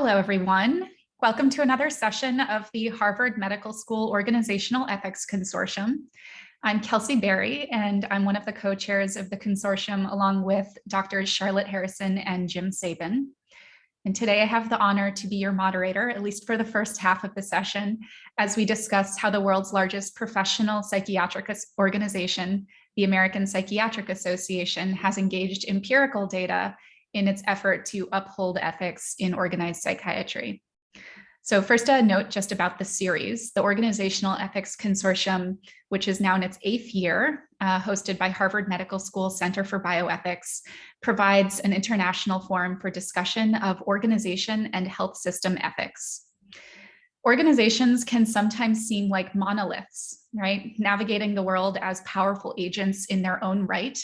Hello, everyone. Welcome to another session of the Harvard Medical School Organizational Ethics Consortium. I'm Kelsey Berry, and I'm one of the co-chairs of the consortium along with Drs. Charlotte Harrison and Jim Sabin. And today I have the honor to be your moderator, at least for the first half of the session, as we discuss how the world's largest professional psychiatric organization, the American Psychiatric Association, has engaged empirical data in its effort to uphold ethics in organized psychiatry. So first a note just about the series, the Organizational Ethics Consortium, which is now in its eighth year, uh, hosted by Harvard Medical School Center for Bioethics, provides an international forum for discussion of organization and health system ethics. Organizations can sometimes seem like monoliths, right? Navigating the world as powerful agents in their own right,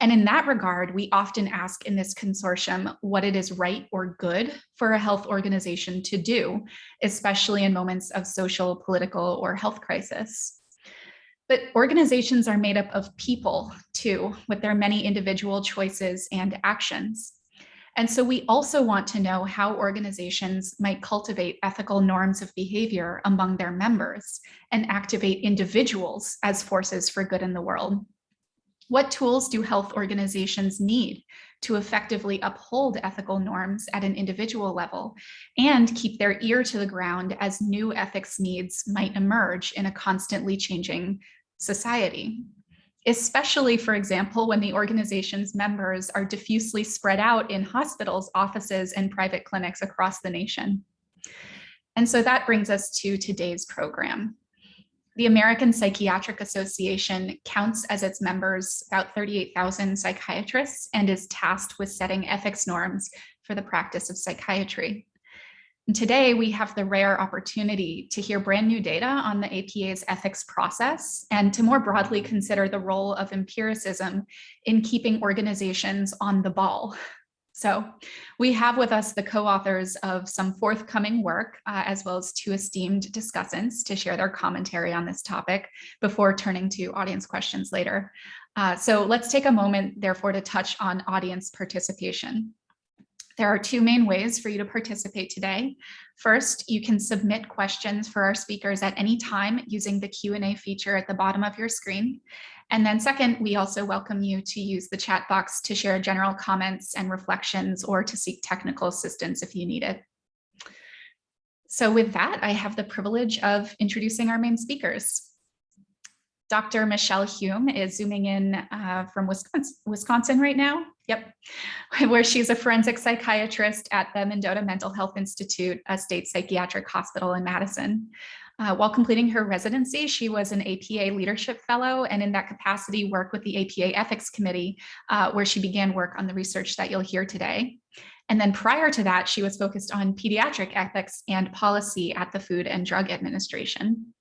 and in that regard, we often ask in this consortium what it is right or good for a health organization to do, especially in moments of social, political, or health crisis. But organizations are made up of people too, with their many individual choices and actions. And so we also want to know how organizations might cultivate ethical norms of behavior among their members and activate individuals as forces for good in the world. What tools do health organizations need to effectively uphold ethical norms at an individual level and keep their ear to the ground as new ethics needs might emerge in a constantly changing society? Especially, for example, when the organization's members are diffusely spread out in hospitals, offices, and private clinics across the nation. And so that brings us to today's program. The American Psychiatric Association counts as its members about 38,000 psychiatrists and is tasked with setting ethics norms for the practice of psychiatry. And today we have the rare opportunity to hear brand new data on the APA's ethics process and to more broadly consider the role of empiricism in keeping organizations on the ball so we have with us the co-authors of some forthcoming work, uh, as well as two esteemed discussants to share their commentary on this topic before turning to audience questions later. Uh, so let's take a moment, therefore, to touch on audience participation. There are two main ways for you to participate today. First, you can submit questions for our speakers at any time using the Q&A feature at the bottom of your screen. And then second, we also welcome you to use the chat box to share general comments and reflections or to seek technical assistance if you need it. So with that, I have the privilege of introducing our main speakers. Dr. Michelle Hume is zooming in uh, from Wisconsin, Wisconsin right now. Yep, where she's a forensic psychiatrist at the Mendota Mental Health Institute, a state psychiatric hospital in Madison. Uh, while completing her residency, she was an APA leadership fellow and in that capacity worked with the APA ethics committee, uh, where she began work on the research that you'll hear today. And then prior to that, she was focused on pediatric ethics and policy at the Food and Drug Administration.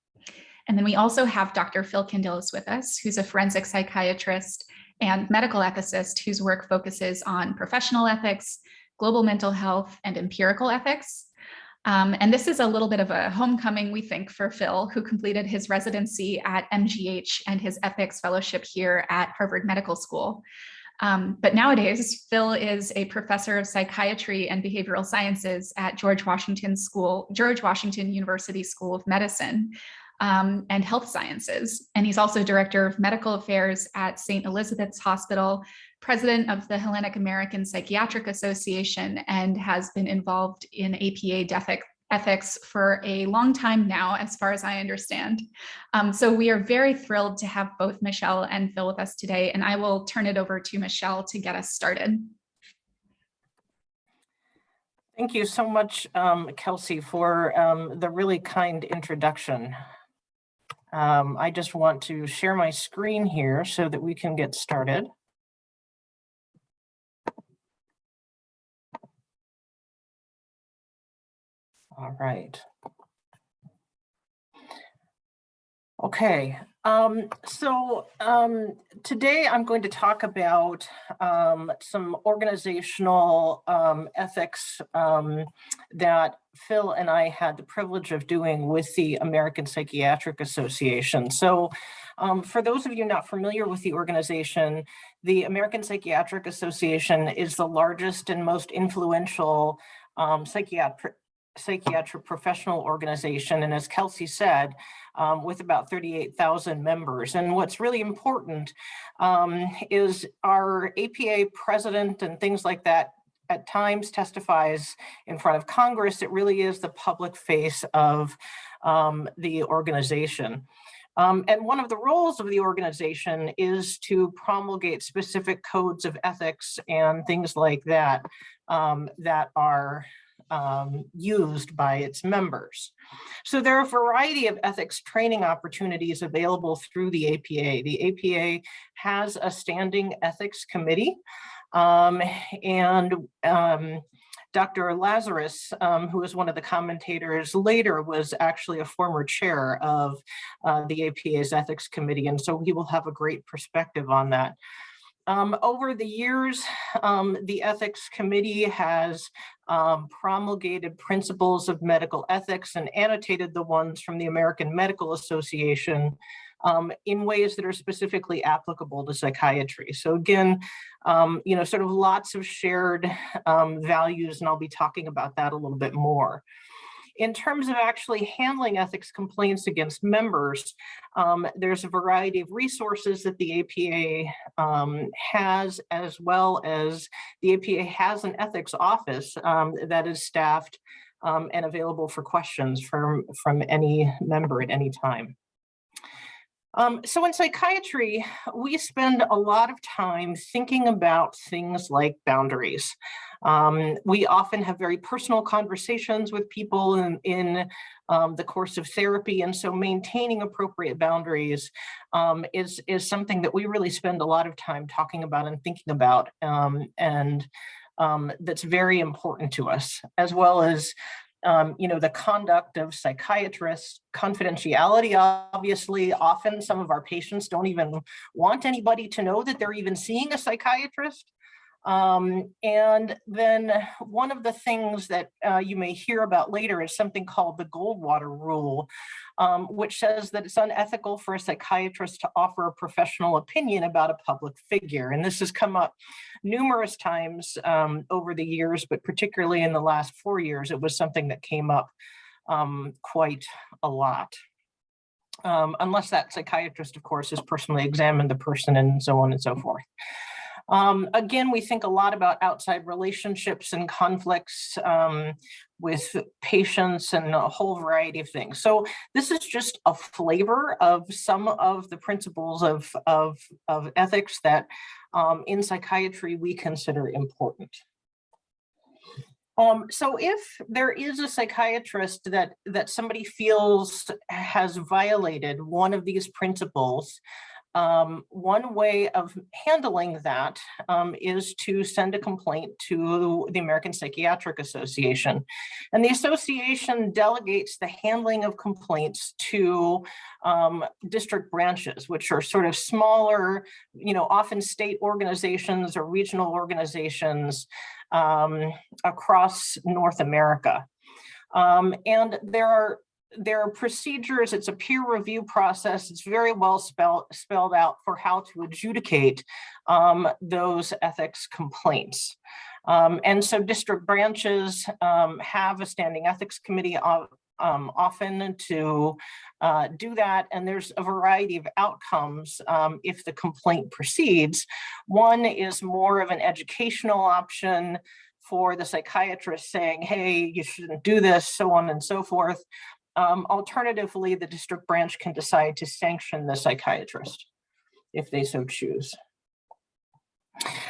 And then we also have Dr. Phil Candilis with us, who's a forensic psychiatrist and medical ethicist whose work focuses on professional ethics, global mental health, and empirical ethics. Um, and this is a little bit of a homecoming, we think, for Phil, who completed his residency at MGH and his ethics fellowship here at Harvard Medical School. Um, but nowadays, Phil is a professor of psychiatry and behavioral sciences at George Washington School, George Washington University School of Medicine um, and Health Sciences. And he's also director of medical affairs at St. Elizabeth's Hospital president of the Hellenic American Psychiatric Association and has been involved in APA ethics for a long time now, as far as I understand. Um, so we are very thrilled to have both Michelle and Phil with us today, and I will turn it over to Michelle to get us started. Thank you so much, um, Kelsey, for um, the really kind introduction. Um, I just want to share my screen here so that we can get started. All right. Okay, um, so um, today I'm going to talk about um, some organizational um, ethics um, that Phil and I had the privilege of doing with the American Psychiatric Association. So um, for those of you not familiar with the organization, the American Psychiatric Association is the largest and most influential um, psychiatric psychiatric professional organization. And as Kelsey said, um, with about 38,000 members. And what's really important um, is our APA president and things like that at times testifies in front of Congress. It really is the public face of um, the organization. Um, and one of the roles of the organization is to promulgate specific codes of ethics and things like that um, that are um, used by its members. So there are a variety of ethics training opportunities available through the APA. The APA has a standing ethics committee um, and um, Dr. Lazarus, um, who was one of the commentators later, was actually a former chair of uh, the APA's ethics committee. And so he will have a great perspective on that. Um, over the years, um, the ethics committee has um, promulgated principles of medical ethics and annotated the ones from the American Medical Association um, in ways that are specifically applicable to psychiatry. So again, um, you know, sort of lots of shared um, values, and I'll be talking about that a little bit more. In terms of actually handling ethics complaints against members, um, there's a variety of resources that the APA um, has, as well as the APA has an ethics office um, that is staffed um, and available for questions from, from any member at any time. Um, so in psychiatry, we spend a lot of time thinking about things like boundaries. Um, we often have very personal conversations with people in, in um, the course of therapy. And so maintaining appropriate boundaries um, is, is something that we really spend a lot of time talking about and thinking about. Um, and um, that's very important to us, as well as um, you know, the conduct of psychiatrists, confidentiality, obviously, often some of our patients don't even want anybody to know that they're even seeing a psychiatrist. Um, and then one of the things that uh, you may hear about later is something called the Goldwater Rule, um, which says that it's unethical for a psychiatrist to offer a professional opinion about a public figure. And this has come up numerous times um, over the years, but particularly in the last four years, it was something that came up um, quite a lot. Um, unless that psychiatrist, of course, has personally examined the person and so on and so forth. Um, again, we think a lot about outside relationships and conflicts um, with patients and a whole variety of things. So this is just a flavor of some of the principles of, of, of ethics that um, in psychiatry we consider important. Um, so if there is a psychiatrist that, that somebody feels has violated one of these principles, um, one way of handling that um, is to send a complaint to the American Psychiatric Association. And the association delegates the handling of complaints to um, district branches, which are sort of smaller, you know, often state organizations or regional organizations um, across North America. Um, and there are there are procedures, it's a peer review process, it's very well spelled, spelled out for how to adjudicate um, those ethics complaints. Um, and so district branches um, have a standing ethics committee of, um, often to uh, do that. And there's a variety of outcomes um, if the complaint proceeds. One is more of an educational option for the psychiatrist saying, hey, you shouldn't do this, so on and so forth. Um, alternatively, the district branch can decide to sanction the psychiatrist if they so choose.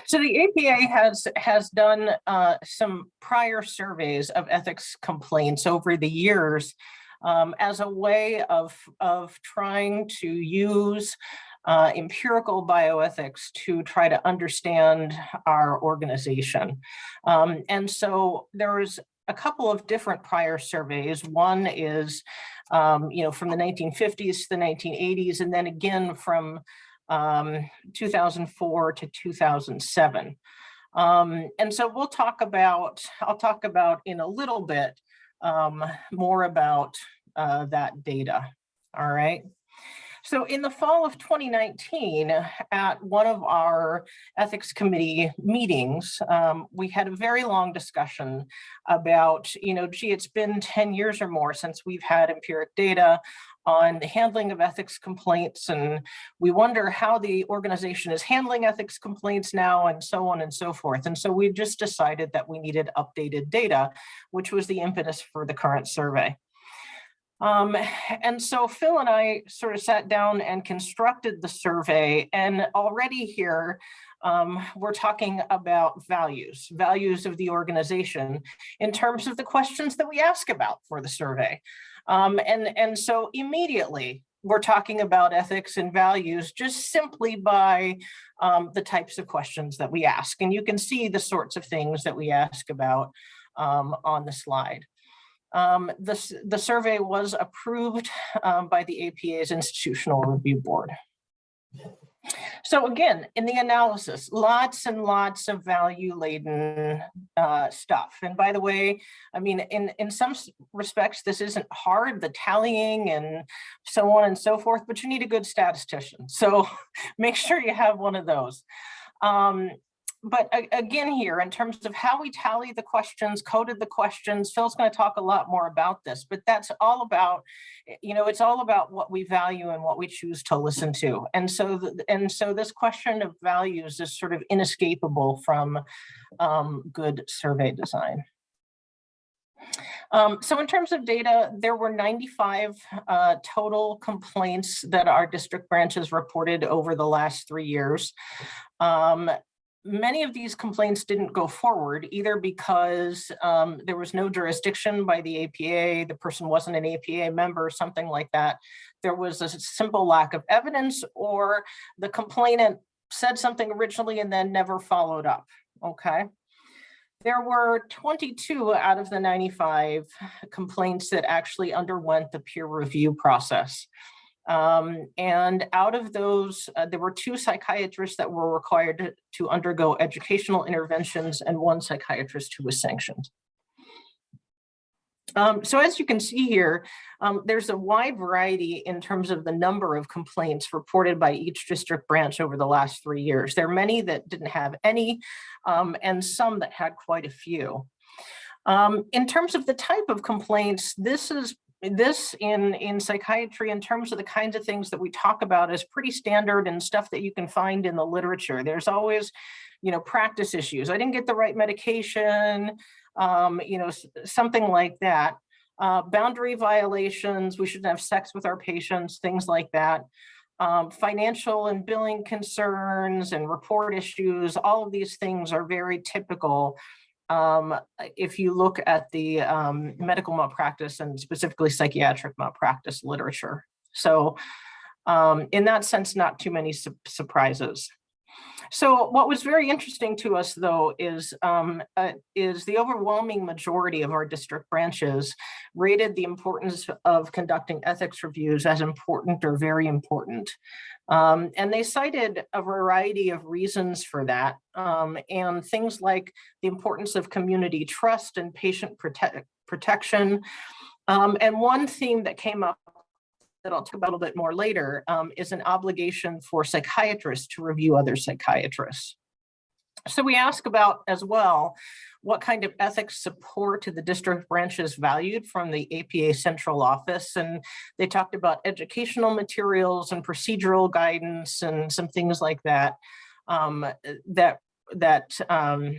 So the APA has has done uh, some prior surveys of ethics complaints over the years um, as a way of, of trying to use uh, empirical bioethics to try to understand our organization. Um, and so there was a couple of different prior surveys. One is, um, you know, from the 1950s to the 1980s, and then again from um, 2004 to 2007. Um, and so we'll talk about, I'll talk about in a little bit um, more about uh, that data. All right. So in the fall of 2019, at one of our ethics committee meetings, um, we had a very long discussion about, you know, gee, it's been 10 years or more since we've had empiric data on the handling of ethics complaints and we wonder how the organization is handling ethics complaints now and so on and so forth. And so we just decided that we needed updated data, which was the impetus for the current survey. Um, and so Phil and I sort of sat down and constructed the survey and already here um, we're talking about values, values of the organization in terms of the questions that we ask about for the survey. Um, and, and so immediately we're talking about ethics and values just simply by um, the types of questions that we ask. And you can see the sorts of things that we ask about um, on the slide. Um, the, the survey was approved um, by the APA's Institutional Review Board. So again, in the analysis, lots and lots of value laden uh, stuff. And by the way, I mean, in, in some respects, this isn't hard, the tallying and so on and so forth, but you need a good statistician. So make sure you have one of those. Um, but again here, in terms of how we tally the questions, coded the questions, Phil's going to talk a lot more about this, but that's all about, eh, you know, it's all about what we value and what we choose to listen to. And so, and so this question of values is sort of inescapable from um, good survey design. Um, so in terms of data, there were 95 uh, total complaints that our district branches reported over the last three years. Um, many of these complaints didn't go forward either because um, there was no jurisdiction by the APA, the person wasn't an APA member, something like that. There was a simple lack of evidence or the complainant said something originally and then never followed up, okay? There were 22 out of the 95 complaints that actually underwent the peer review process. Um, and out of those, uh, there were two psychiatrists that were required to, undergo educational interventions and one psychiatrist who was sanctioned. Um, so as you can see here, um, there's a wide variety in terms of the number of complaints reported by each district branch over the last three years. There are many that didn't have any um, and some that had quite a few. Um, in terms of the type of complaints, this is this in in psychiatry in terms of the kinds of things that we talk about is pretty standard and stuff that you can find in the literature. There's always you know practice issues. I didn't get the right medication um, you know something like that. Uh, boundary violations we shouldn't have sex with our patients things like that. Um, financial and billing concerns and report issues all of these things are very typical um, if you look at the um, medical malpractice and specifically psychiatric malpractice literature. So um, in that sense, not too many su surprises. So what was very interesting to us, though, is um, uh, is the overwhelming majority of our district branches rated the importance of conducting ethics reviews as important or very important. Um, and they cited a variety of reasons for that um, and things like the importance of community trust and patient prote protection. Um, and one theme that came up that I'll talk about a little bit more later um, is an obligation for psychiatrists to review other psychiatrists. So we ask about as well, what kind of ethics support the district branches valued from the APA central office. And they talked about educational materials and procedural guidance and some things like that, um, that, that um,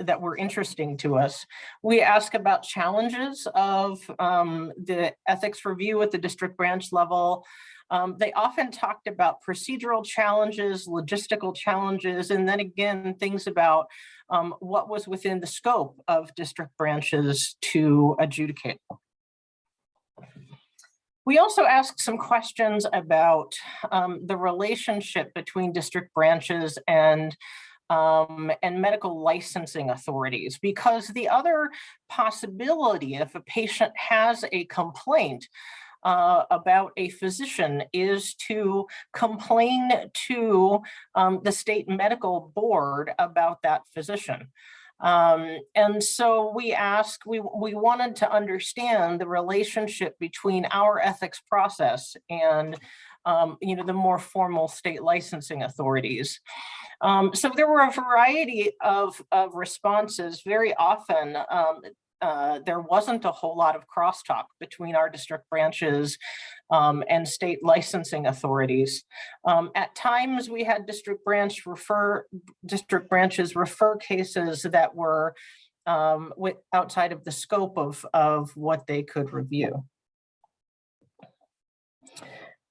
that were interesting to us. We ask about challenges of um, the ethics review at the district branch level. Um, they often talked about procedural challenges, logistical challenges, and then again, things about um, what was within the scope of district branches to adjudicate. We also asked some questions about um, the relationship between district branches and um, and medical licensing authorities, because the other possibility if a patient has a complaint uh, about a physician is to complain to um, the state medical board about that physician. Um, and so we asked, we, we wanted to understand the relationship between our ethics process and um, you know, the more formal state licensing authorities. Um, so there were a variety of, of responses. Very often, um, uh, there wasn't a whole lot of crosstalk between our district branches um, and state licensing authorities. Um, at times, we had district branch refer district branches refer cases that were um, with, outside of the scope of, of what they could review.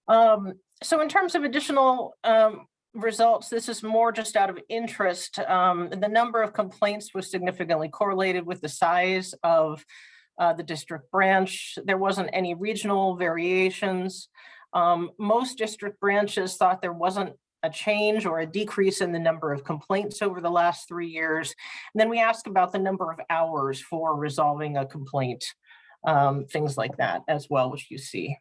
Um, so in terms of additional um, results, this is more just out of interest. Um, the number of complaints was significantly correlated with the size of uh, the district branch. There wasn't any regional variations. Um, most district branches thought there wasn't a change or a decrease in the number of complaints over the last three years. And then we ask about the number of hours for resolving a complaint, um, things like that as well, which you see.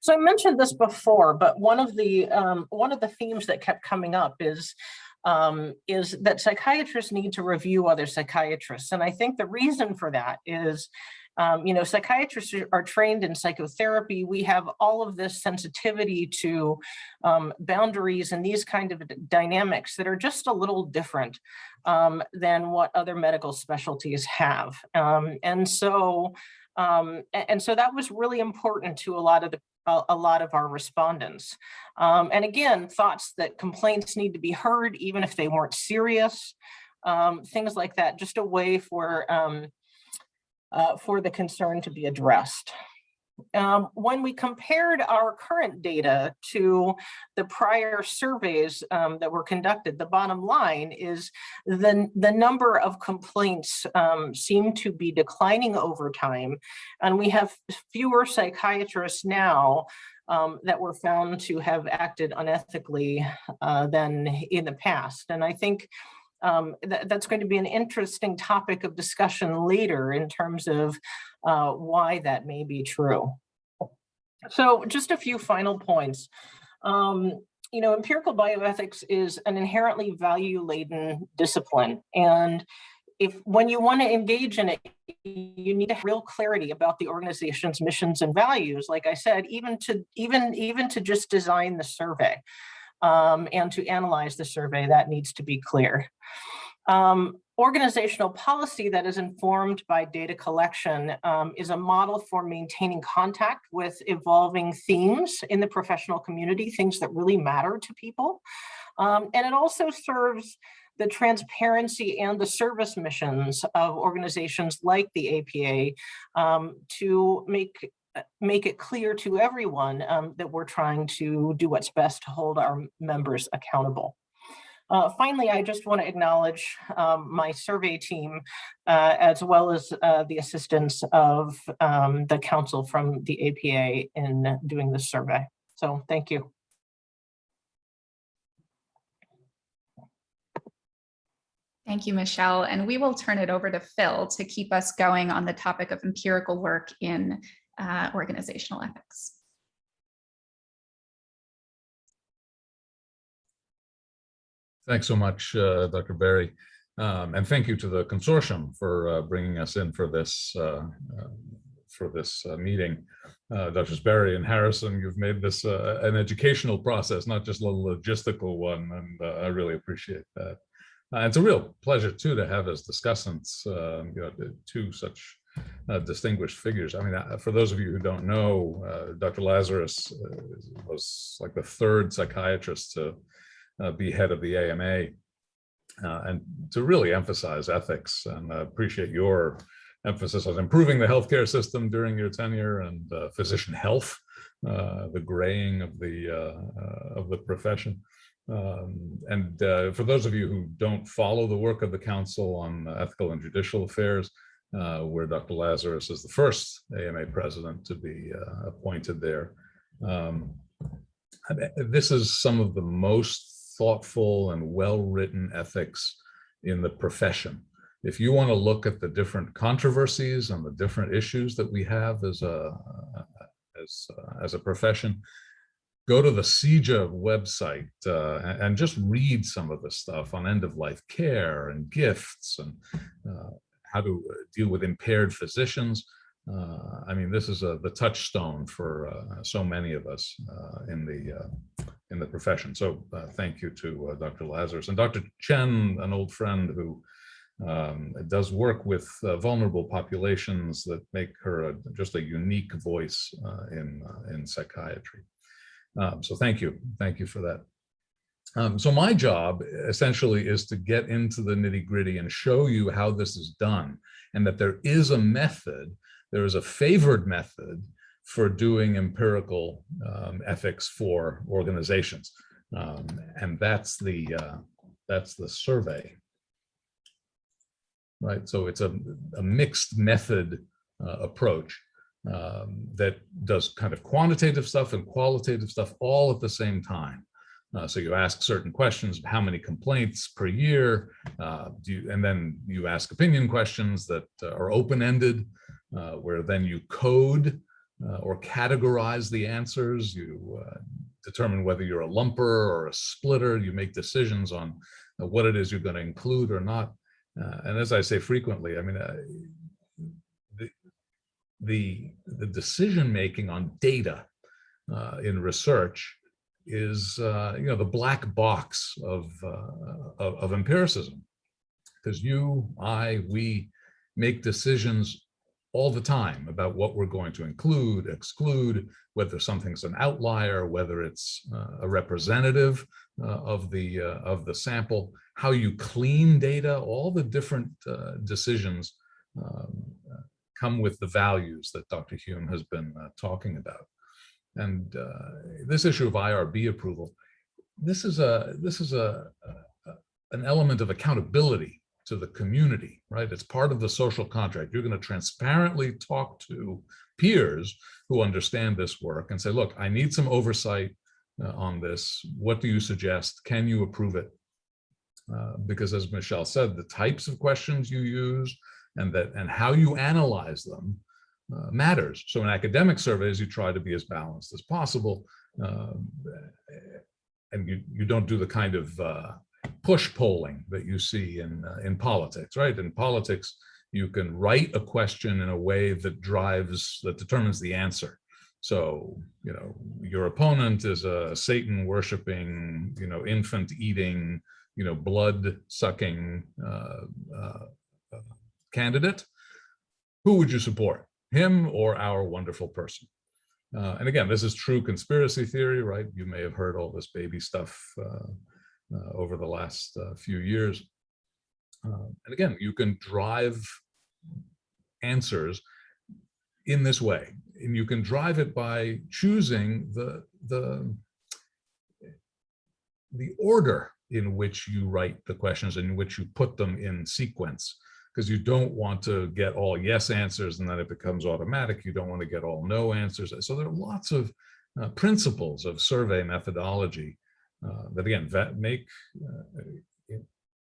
So I mentioned this before, but one of the um, one of the themes that kept coming up is um, is that psychiatrists need to review other psychiatrists. And I think the reason for that is, um, you know, psychiatrists are trained in psychotherapy. We have all of this sensitivity to um, boundaries and these kind of dynamics that are just a little different um, than what other medical specialties have. Um, and so um, and so that was really important to a lot of the a, lot of our respondents. Um, and again, thoughts that complaints need to be heard, even if they weren't serious, um, things like that, just a way for, um, uh, for the concern to be addressed. Um, when we compared our current data to the prior surveys um, that were conducted, the bottom line is the, the number of complaints um, seem to be declining over time. And we have fewer psychiatrists now um, that were found to have acted unethically uh, than in the past. And I think um, th that's going to be an interesting topic of discussion later in terms of uh, why that may be true. So just a few final points. Um, you know, empirical bioethics is an inherently value-laden discipline. And if when you want to engage in it, you need to have real clarity about the organization's missions and values. Like I said, even to even even to just design the survey um, and to analyze the survey, that needs to be clear. Um, organizational policy that is informed by data collection um, is a model for maintaining contact with evolving themes in the professional community, things that really matter to people. Um, and it also serves the transparency and the service missions of organizations like the APA um, to make make it clear to everyone um, that we're trying to do what's best to hold our members accountable. Uh, finally, I just want to acknowledge um, my survey team, uh, as well as uh, the assistance of um, the council from the APA in doing this survey. So thank you. Thank you, Michelle. And we will turn it over to Phil to keep us going on the topic of empirical work in uh, organizational ethics. Thanks so much, uh, Dr. Berry. Um, and thank you to the consortium for uh, bringing us in for this uh, uh for this uh, meeting. Uh, Drs. Berry and Harrison, you've made this an educational process, not just a logistical one, and I really appreciate that. it's a real pleasure too to have as discussants, um, you know, two such distinguished figures. I mean, for those of you who don't know, Dr. Lazarus was like the third psychiatrist to uh, be head of the AMA uh, and to really emphasize ethics and appreciate your emphasis on improving the healthcare system during your tenure and uh, physician health, uh, the graying of the uh, uh, of the profession. Um, and for those of you who don't follow the work of the Council on Ethical and Judicial Affairs, where Dr. Lazarus is the first AMA president to be appointed there, um, this is some of the most thoughtful and well-written ethics in the profession. If you want to look at the different controversies and the different issues that we have as a as, uh, as a profession, go to the CEJA website uh, and just read some of the stuff on end-of-life care and gifts and uh, how to deal with impaired physicians. Uh, I mean, this is a, the touchstone for uh, so many of us uh, in the uh, in the profession. So uh, thank you to uh, Dr. Lazarus and Dr. Chen, an old friend who um, does work with uh, vulnerable populations that make her a, just a unique voice uh, in uh, in psychiatry. Um, so thank you, thank you for that. Um, so my job essentially is to get into the nitty gritty and show you how this is done and that there is a method, there is a favored method for doing empirical um, ethics for organizations. Um, and that's the, uh, that's the survey. Right, so it's a, a mixed method uh, approach um, that does kind of quantitative stuff and qualitative stuff all at the same time. Uh, so you ask certain questions, how many complaints per year, uh, you, and then you ask opinion questions that uh, are open-ended, uh, where then you code uh, or categorize the answers. You uh, determine whether you're a lumper or a splitter. You make decisions on what it is you're going to include or not. and as I say frequently, I mean, the, the, the decision-making on data in research is uh, you know the black box of uh, of, of, empiricism because you I we make decisions all the time about what we're going to include exclude whether something's an outlier whether it's uh, a representative uh, of the uh, of the sample how you clean data all the different uh, decisions um, come with the values that Dr. Hume has been talking about and uh, this issue of IRB approval, this is a this is a, a, an element of accountability to the community, right? It's part of the social contract. You're going to transparently talk to peers who understand this work and say, look, I need some oversight uh, on this. What do you suggest? Can you approve it? Uh, because as Michelle said, the types of questions you use and that and how you analyze them uh, matters. So in academic surveys, you try to be as balanced as possible. Uh, and you, you don't do the kind of uh, push polling that you see in, uh, in politics, right? In politics, you can write a question in a way that drives, that determines the answer. So, you know, your opponent is a Satan worshiping, you know, infant eating, you know, blood sucking uh, uh, candidate. Who would you support? Him or our wonderful person. Uh, and again, this is true conspiracy theory, right? You may have heard all this baby stuff uh, uh, over the last uh, few years. Uh, and again, you can drive answers in this way. And you can drive it by choosing the, the, the order in which you write the questions in which you put them in sequence because you don't want to get all yes answers and then it becomes automatic. You don't want to get all no answers. So there are lots of uh, principles of survey methodology uh, that again make uh,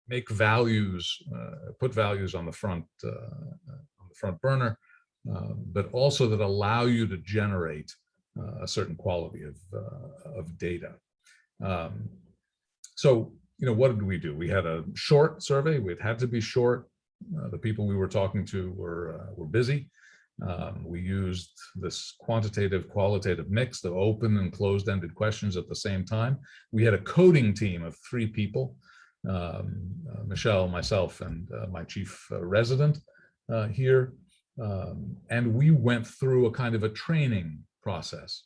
make values, uh, put values on the front uh, on the front burner, um, but also that allow you to generate uh, a certain quality of of data. Um, so you know, what did we do? We had a short survey. It had to be short. Uh, the people we were talking to were, uh, were busy. Um, we used this quantitative qualitative mix of open and closed-ended questions at the same time. We had a coding team of three people, um, uh, Michelle, myself, and uh, my chief uh, resident here. Um, and we went through a kind of a training process.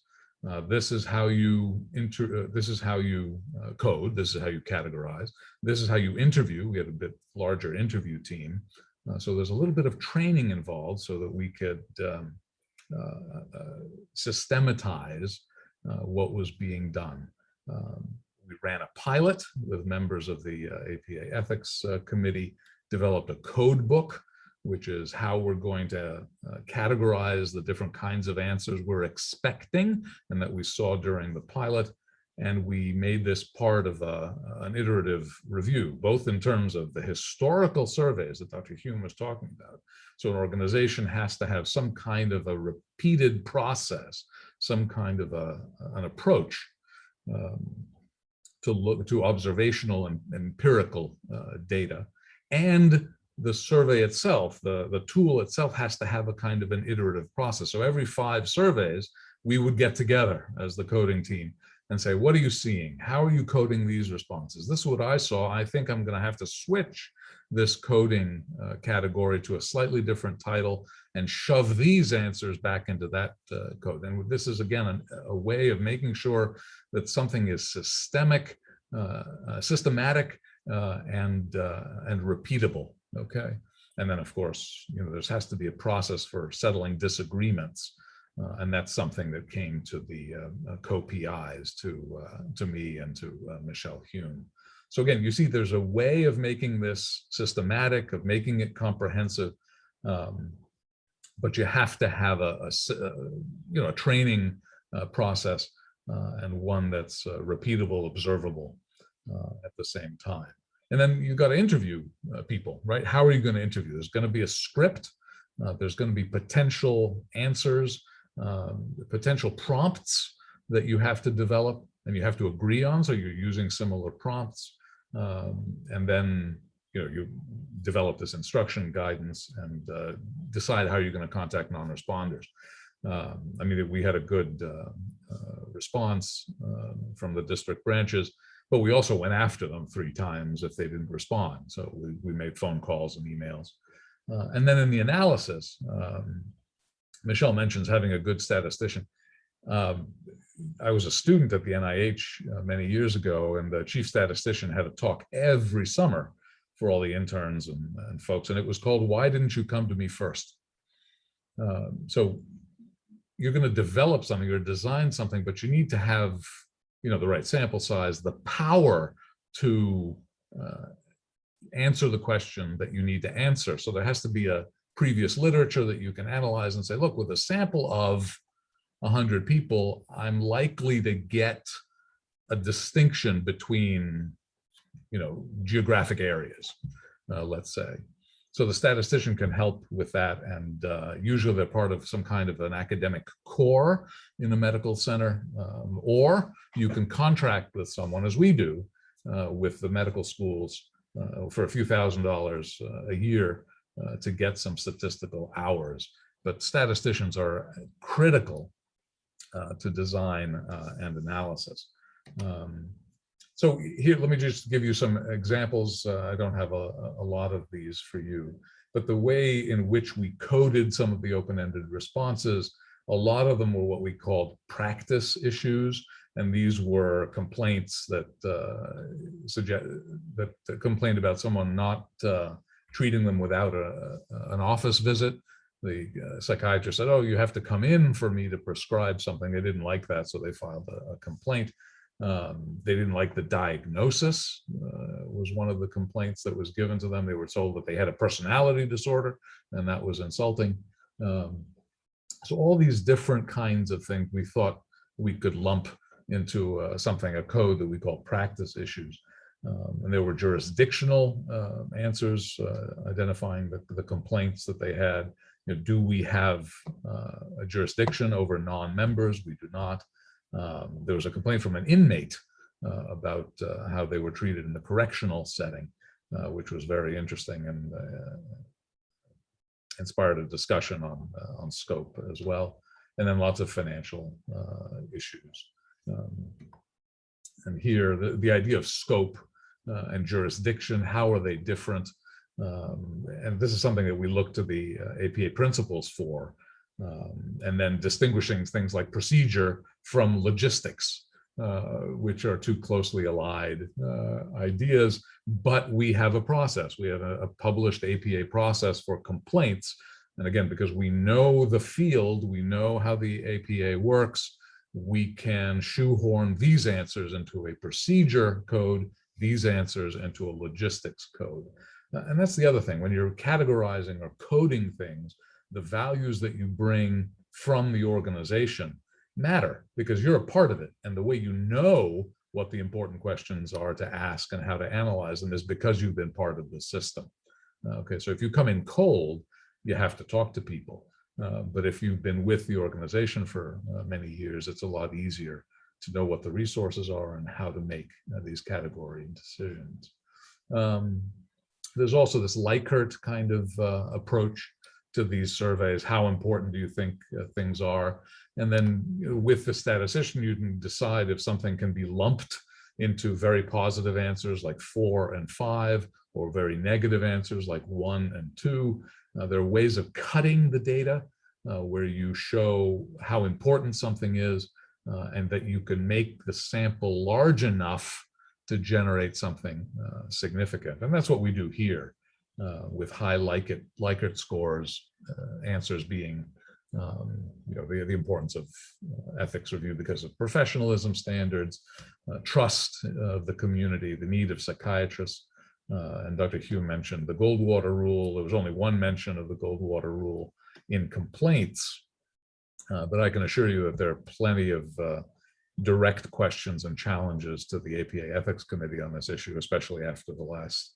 Uh, this is how you inter uh, this is how you uh, code. This is how you categorize. This is how you interview. We had a bit larger interview team. Uh, so there's a little bit of training involved so that we could um, uh, systematize what was being done. Um, we ran a pilot with members of the APA ethics committee developed a code book which is how we're going to uh, categorize the different kinds of answers we're expecting and that we saw during the pilot. And we made this part of a, an iterative review, both in terms of the historical surveys that Dr. Hume was talking about. So an organization has to have some kind of a repeated process, some kind of a, an approach um, to look to observational and empirical uh, data and the survey itself, the, the tool itself has to have a kind of an iterative process. So every five surveys, we would get together as the coding team and say, what are you seeing? How are you coding these responses? This is what I saw. I think I'm going to have to switch this coding uh, category to a slightly different title and shove these answers back into that uh, code. And this is, again, an, a way of making sure that something is systemic, uh, uh systematic, uh, and, uh, and repeatable, okay? And then, of course, you know, there has to be a process for settling disagreements. Uh, and that's something that came to the uh, co-PIs, to, uh, to me and to Michelle Hume. So again, you see there's a way of making this systematic, of making it comprehensive, um, but you have to have a, a you know, a training uh, process uh, and one that's uh, repeatable, observable at the same time. And then you've got to interview people, right? How are you going to interview? There's going to be a script. there's going to be potential answers um, potential prompts that you have to develop and you have to agree on. So you're using similar prompts. Um, and then you know you develop this instruction guidance and uh, decide how you're going to contact non-responders. Um, I mean, we had a good uh, uh, response um, from the district branches, but we also went after them three times if they didn't respond. So we, we made phone calls and emails. Uh, and then in the analysis, um, Michelle mentions having a good statistician. Um, I was a student at the NIH uh, many years ago, and the chief statistician had a talk every summer for all the interns and, and folks, and it was called, Why Didn't You Come to Me First? Um, so you're going to develop something or design something, but you need to have you know, the right sample size, the power to uh, answer the question that you need to answer. So there has to be a, previous literature that you can analyze and say, look, with a sample of 100 people, I'm likely to get a distinction between, you know, geographic areas, uh, let's say. So the statistician can help with that. And uh, usually they're part of some kind of an academic core in a medical center, um, or you can contract with someone as we do uh, with the medical schools uh, for a few thousand dollars uh, a year uh, to get some statistical hours. But statisticians are critical uh, to design and analysis. Um, so here, let me just give you some examples. Uh, I don't have a, a lot of these for you, but the way in which we coded some of the open-ended responses, a lot of them were what we called practice issues. And these were complaints that uh, suggest that complained about someone not uh, treating them without a, an office visit. The uh, psychiatrist said, oh, you have to come in for me to prescribe something. They didn't like that, so they filed a, a complaint. Um, they didn't like the diagnosis uh, was one of the complaints that was given to them. They were told that they had a personality disorder, and that was insulting. Um, so all these different kinds of things we thought we could lump into uh, something, a code that we call practice issues. Um, and there were jurisdictional uh, answers identifying the, the, complaints that they had. You know, do we have uh, a jurisdiction over non-members? We do not. Um, there was a complaint from an inmate uh, about uh, how they were treated in the correctional setting, uh, which was very interesting and inspired a discussion on, on scope as well. And then lots of financial issues. Um, and here the, the idea of scope uh, and jurisdiction, how are they different? Um, and this is something that we look to the uh, APA principles for, um, and then distinguishing things like procedure from logistics, uh, which are two closely allied uh, ideas, but we have a process. We have a, a, published APA process for complaints. And again, because we know the field, we know how the APA works, we can shoehorn these answers into a procedure code these answers into a logistics code. Uh, and that's the other thing, when you're categorizing or coding things, the values that you bring from the organization matter because you're a part of it. And the way you know what the important questions are to ask and how to analyze them is because you've been part of the system. Okay, so if you come in cold, you have to talk to people. Uh, but if you've been with the organization for uh, many years, it's a lot easier to know what the resources are and how to make uh, these category decisions. Um, there's also this Likert kind of uh, approach to these surveys. How important do you think uh, things are? And then you know, with the statistician, you can decide if something can be lumped into very positive answers like four and five, or very negative answers like one and two. Uh, there are ways of cutting the data uh, where you show how important something is uh, and that you can make the sample large enough to generate something uh, significant. And that's what we do here uh, with high Likert, Likert scores, uh, answers being um, you know, the, the importance of uh, ethics review because of professionalism standards, uh, trust of the community, the need of psychiatrists. Uh, and Dr. Hume mentioned the Goldwater rule. There was only one mention of the Goldwater rule in complaints, but I can assure you that there are plenty of direct questions and challenges to the APA Ethics Committee on this issue, especially after the last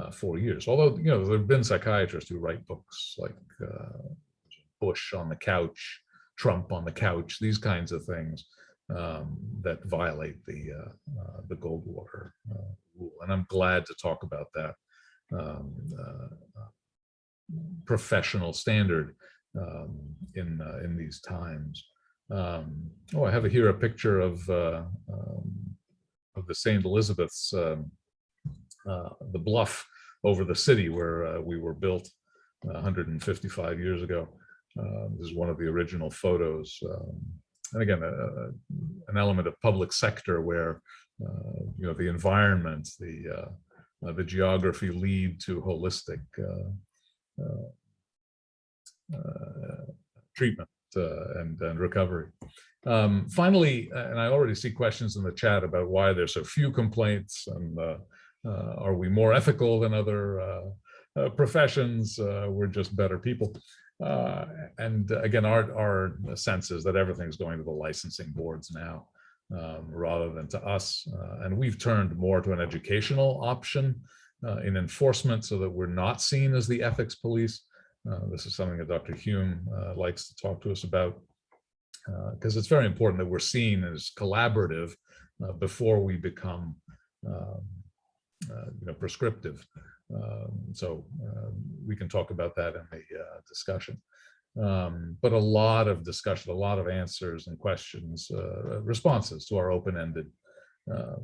uh, four years. Although, you know, there have been psychiatrists who write books like Bush on the couch, Trump on the couch, these kinds of things um, that violate the uh, uh, the Goldwater uh, rule. And I'm glad to talk about that um, uh, professional standard um, in uh, in these times. Um, oh, I have here a picture of uh, um, of the St. Elizabeth's, um, the bluff over the city where we were built 155 years ago. Uh, this is one of the original photos. Um, and again, uh, an element of public sector where, uh, you know, the environment, the, uh, uh, the geography lead to holistic treatment and, and recovery. Um, finally, and I already see questions in the chat about why there's so few complaints and are we more ethical than other professions? we're just better people. Uh, and again, our, our sense is that everything's going to the licensing boards now um, rather than to us. Uh, and we've turned more to an educational option uh, in enforcement so that we're not seen as the ethics police. Uh, this is something that Dr. Hume uh, likes to talk to us about because uh, it's very important that we're seen as collaborative before we become um, you know, prescriptive. Um, so um, we can talk about that in the uh, discussion. Um, but a lot of discussion, a lot of answers and questions, uh, responses to our open-ended uh,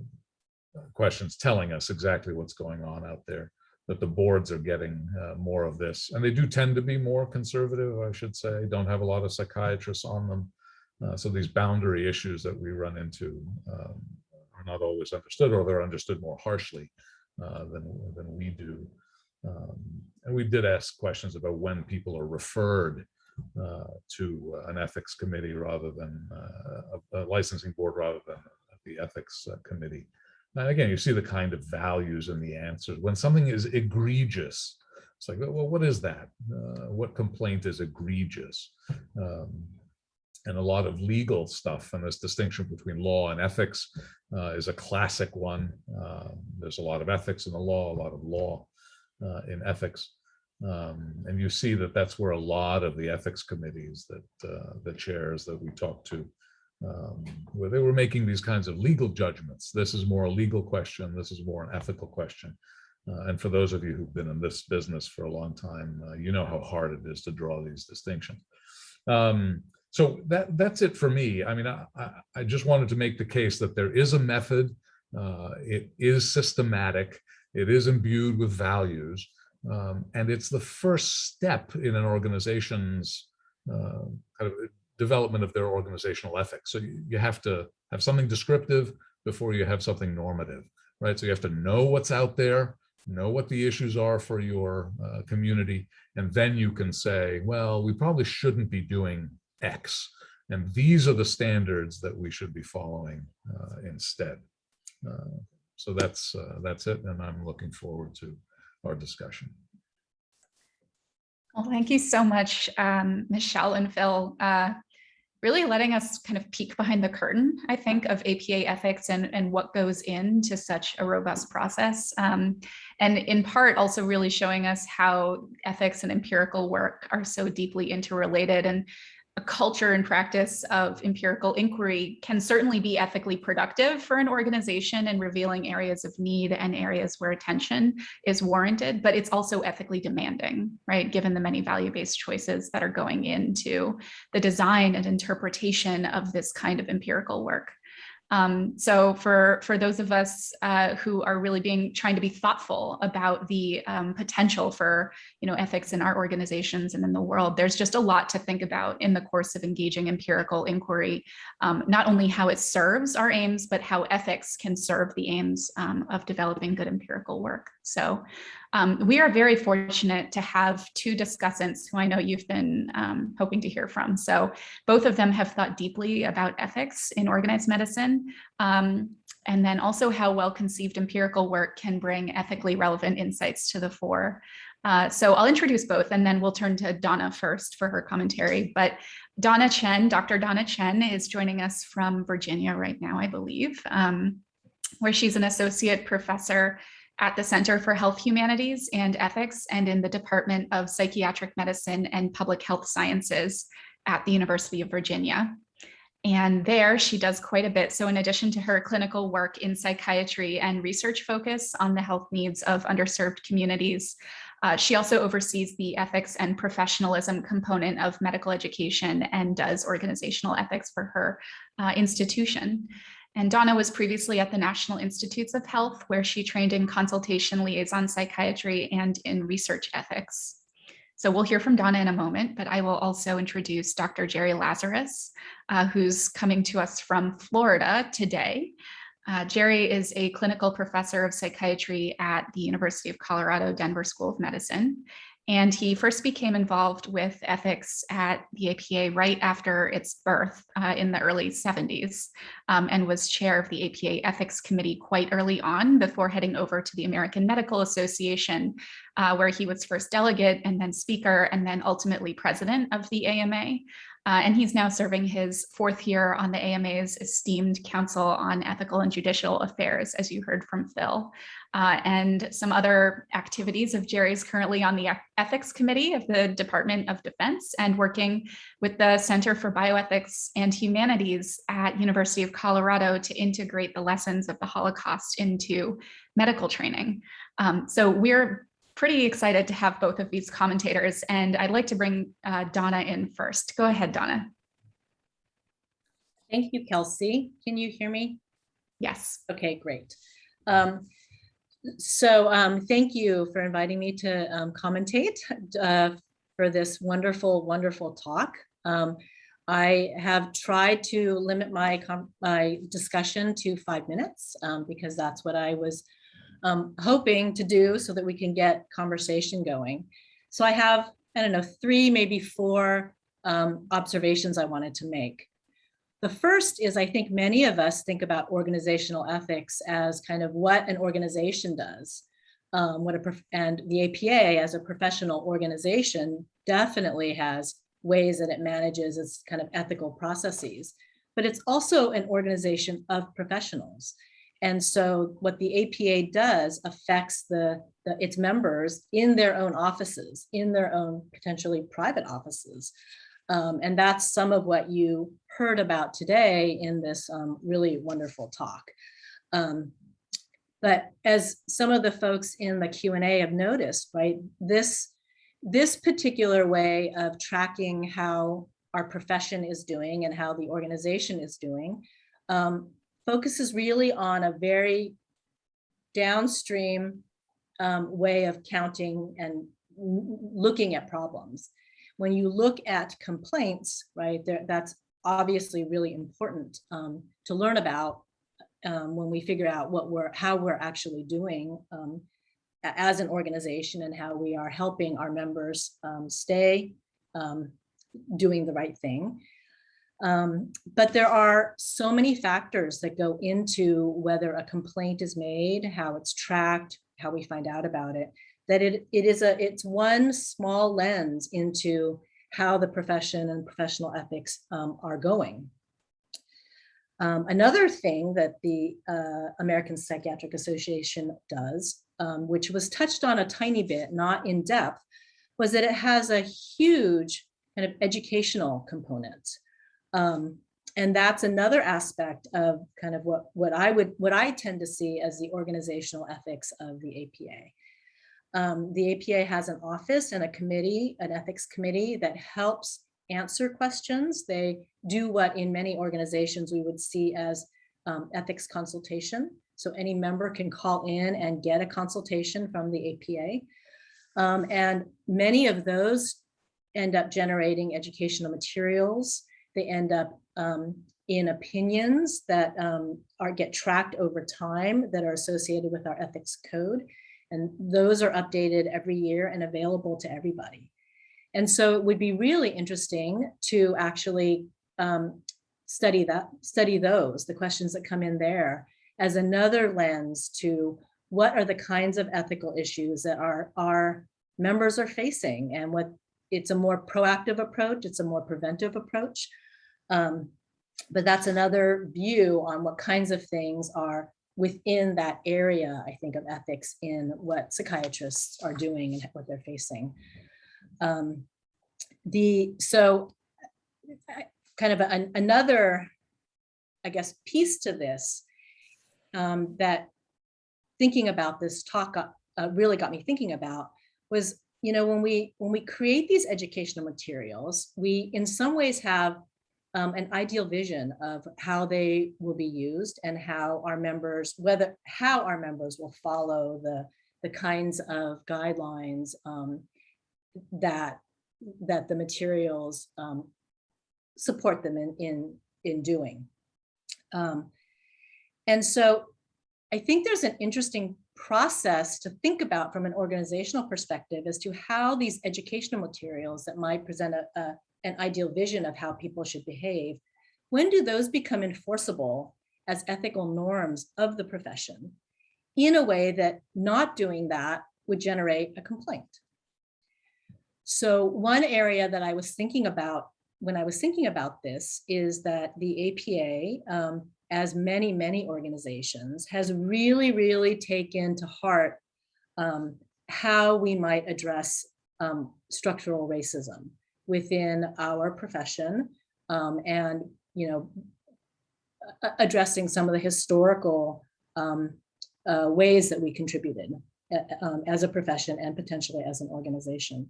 questions telling us exactly what's going on out there, that the boards are getting uh, more of this. And they do tend to be more conservative, I should say, don't have a lot of psychiatrists on them. Uh, so these boundary issues that we run into um, are not always understood or they're understood more harshly uh, than, than we do. Um, and we did ask questions about when people are referred uh, to an ethics committee rather than uh, a, a, licensing board rather than the ethics uh, committee. And again, you see the kind of values in the answers. When something is egregious, it's like, well, what is that? Uh, what complaint is egregious? Um, and a lot of legal stuff and this distinction between law and ethics uh, is a classic one. Uh, there's a lot of ethics in the law, a lot of law uh, in ethics. Um, and you see that that's where a lot of the ethics committees that uh, the chairs that we talked to, um, where they were making these kinds of legal judgments. This is more a legal question. This is more an ethical question. Uh, and for those of you who've been in this business for a long time, uh, you know how hard it is to draw these distinctions. Um, so that that's it for me. I mean, I, I just wanted to make the case that there is a method. Uh, it is systematic. It is imbued with values. Um, and it's the first step in an organization's uh, kind of development of their organizational ethics. So you, you have to have something descriptive before you have something normative, right? So you have to know what's out there, know what the issues are for your uh, community, and then you can say, well, we probably shouldn't be doing X. And these are the standards that we should be following uh, instead. Uh, so that's uh, that's it. And I'm looking forward to our discussion. Well, thank you so much, um, Michelle and Phil. Uh, really letting us kind of peek behind the curtain, I think, of APA ethics and, and what goes into such a robust process. Um, and in part, also really showing us how ethics and empirical work are so deeply interrelated. And a culture and practice of empirical inquiry can certainly be ethically productive for an organization in revealing areas of need and areas where attention is warranted, but it's also ethically demanding, right? Given the many value-based choices that are going into the design and interpretation of this kind of empirical work. Um, so for, for those of us uh, who are really being trying to be thoughtful about the um, potential for you know, ethics in our organizations and in the world, there's just a lot to think about in the course of engaging empirical inquiry, um, not only how it serves our aims, but how ethics can serve the aims um, of developing good empirical work. So um, we are very fortunate to have two discussants who I know you've been um, hoping to hear from. So both of them have thought deeply about ethics in organized medicine, um, and then also how well-conceived empirical work can bring ethically relevant insights to the fore. Uh, so I'll introduce both and then we'll turn to Donna first for her commentary. But Donna Chen, Dr. Donna Chen is joining us from Virginia right now, I believe, um, where she's an associate professor at the Center for Health Humanities and Ethics and in the Department of Psychiatric Medicine and Public Health Sciences at the University of Virginia. And there she does quite a bit. So in addition to her clinical work in psychiatry and research focus on the health needs of underserved communities, uh, she also oversees the ethics and professionalism component of medical education and does organizational ethics for her uh, institution. And Donna was previously at the National Institutes of Health, where she trained in consultation liaison psychiatry and in research ethics. So we'll hear from Donna in a moment, but I will also introduce Dr. Jerry Lazarus, uh, who's coming to us from Florida today. Uh, Jerry is a clinical professor of psychiatry at the University of Colorado Denver School of Medicine. And he first became involved with ethics at the APA right after its birth uh, in the early 70s um, and was chair of the APA Ethics Committee quite early on before heading over to the American Medical Association, uh, where he was first delegate and then speaker and then ultimately president of the AMA. Uh, and he's now serving his fourth year on the AMA's esteemed Council on Ethical and Judicial Affairs, as you heard from Phil. Uh, and some other activities of Jerry's currently on the Ethics Committee of the Department of Defense and working with the Center for Bioethics and Humanities at University of Colorado to integrate the lessons of the Holocaust into medical training. Um, so we're pretty excited to have both of these commentators and I'd like to bring uh, Donna in first. Go ahead, Donna. Thank you, Kelsey. Can you hear me? Yes. Okay, great. Um, so um, thank you for inviting me to um, commentate uh, for this wonderful, wonderful talk. Um, I have tried to limit my, my discussion to five minutes um, because that's what I was um, hoping to do so that we can get conversation going. So I have, I don't know, three, maybe four um, observations I wanted to make. The first is I think many of us think about organizational ethics as kind of what an organization does. Um, what a and the APA as a professional organization definitely has ways that it manages its kind of ethical processes, but it's also an organization of professionals. And so what the APA does affects the, the, its members in their own offices, in their own potentially private offices. Um, and that's some of what you heard about today in this um, really wonderful talk. Um, but as some of the folks in the Q&A have noticed, right, this, this particular way of tracking how our profession is doing and how the organization is doing um, focuses really on a very downstream um, way of counting and looking at problems. When you look at complaints, right, there, that's obviously really important um, to learn about um, when we figure out what we're, how we're actually doing um, as an organization and how we are helping our members um, stay um, doing the right thing. Um, but there are so many factors that go into whether a complaint is made, how it's tracked, how we find out about it, that it, it is a, it's one small lens into how the profession and professional ethics um, are going. Um, another thing that the uh, American Psychiatric Association does, um, which was touched on a tiny bit, not in depth, was that it has a huge kind of educational component. Um, and that's another aspect of kind of what, what I would, what I tend to see as the organizational ethics of the APA. Um, the APA has an office and a committee, an ethics committee that helps answer questions. They do what in many organizations we would see as um, ethics consultation. So any member can call in and get a consultation from the APA. Um, and many of those end up generating educational materials. They end up um, in opinions that um, are get tracked over time that are associated with our ethics code. And those are updated every year and available to everybody. And so it would be really interesting to actually um, study that, study those, the questions that come in there as another lens to what are the kinds of ethical issues that our, our members are facing and what it's a more proactive approach, it's a more preventive approach. Um, but that's another view on what kinds of things are within that area, I think, of ethics in what psychiatrists are doing and what they're facing. Um, the so kind of an, another, I guess, piece to this um, that thinking about this talk uh, really got me thinking about was, you know, when we when we create these educational materials, we in some ways have um, an ideal vision of how they will be used and how our members, whether how our members will follow the the kinds of guidelines um, that that the materials um, support them in in in doing. Um, and so I think there's an interesting process to think about from an organizational perspective as to how these educational materials that might present a, a an ideal vision of how people should behave, when do those become enforceable as ethical norms of the profession in a way that not doing that would generate a complaint? So one area that I was thinking about when I was thinking about this is that the APA, um, as many, many organizations, has really, really taken to heart um, how we might address um, structural racism within our profession um, and, you know, addressing some of the historical um, uh, ways that we contributed um, as a profession and potentially as an organization.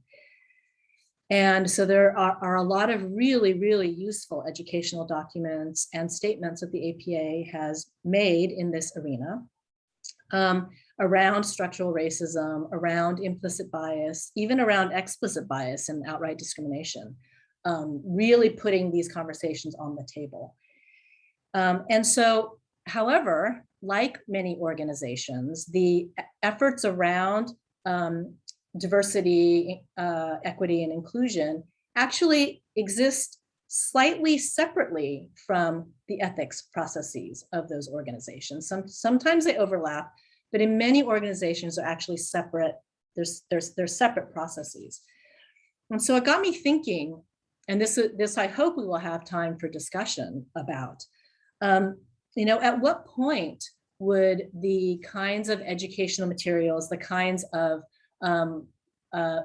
And so there are, are, a lot of really, really useful educational documents and statements that the APA has made in this arena. Um, around structural racism, around implicit bias, even around explicit bias and outright discrimination, um, really putting these conversations on the table. Um, and so, however, like many organizations, the efforts around um, diversity, uh, equity, and inclusion actually exist slightly separately from the ethics processes of those organizations. Some, sometimes they overlap, but in many organizations are actually separate, there's, there's, there's separate processes. And so it got me thinking, and this, this I hope we will have time for discussion about, um, you know, at what point would the kinds of educational materials, the kinds of, um, uh,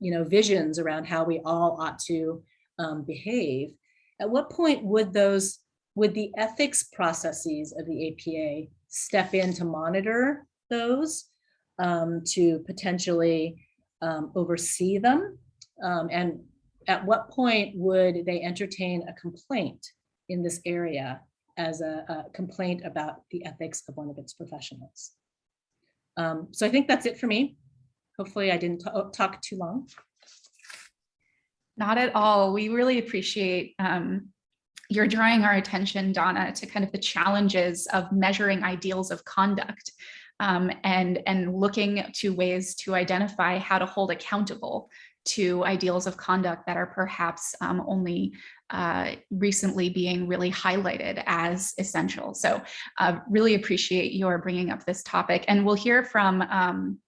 you know, visions around how we all ought to um, behave, at what point would those, would the ethics processes of the APA step in to monitor those, um, to potentially um, oversee them? Um, and at what point would they entertain a complaint in this area as a, a complaint about the ethics of one of its professionals? Um, so I think that's it for me. Hopefully I didn't talk too long. Not at all. We really appreciate um, you're drawing our attention, Donna, to kind of the challenges of measuring ideals of conduct um, and, and looking to ways to identify how to hold accountable to ideals of conduct that are perhaps um, only uh, recently being really highlighted as essential. So uh, really appreciate your bringing up this topic. And we'll hear from um,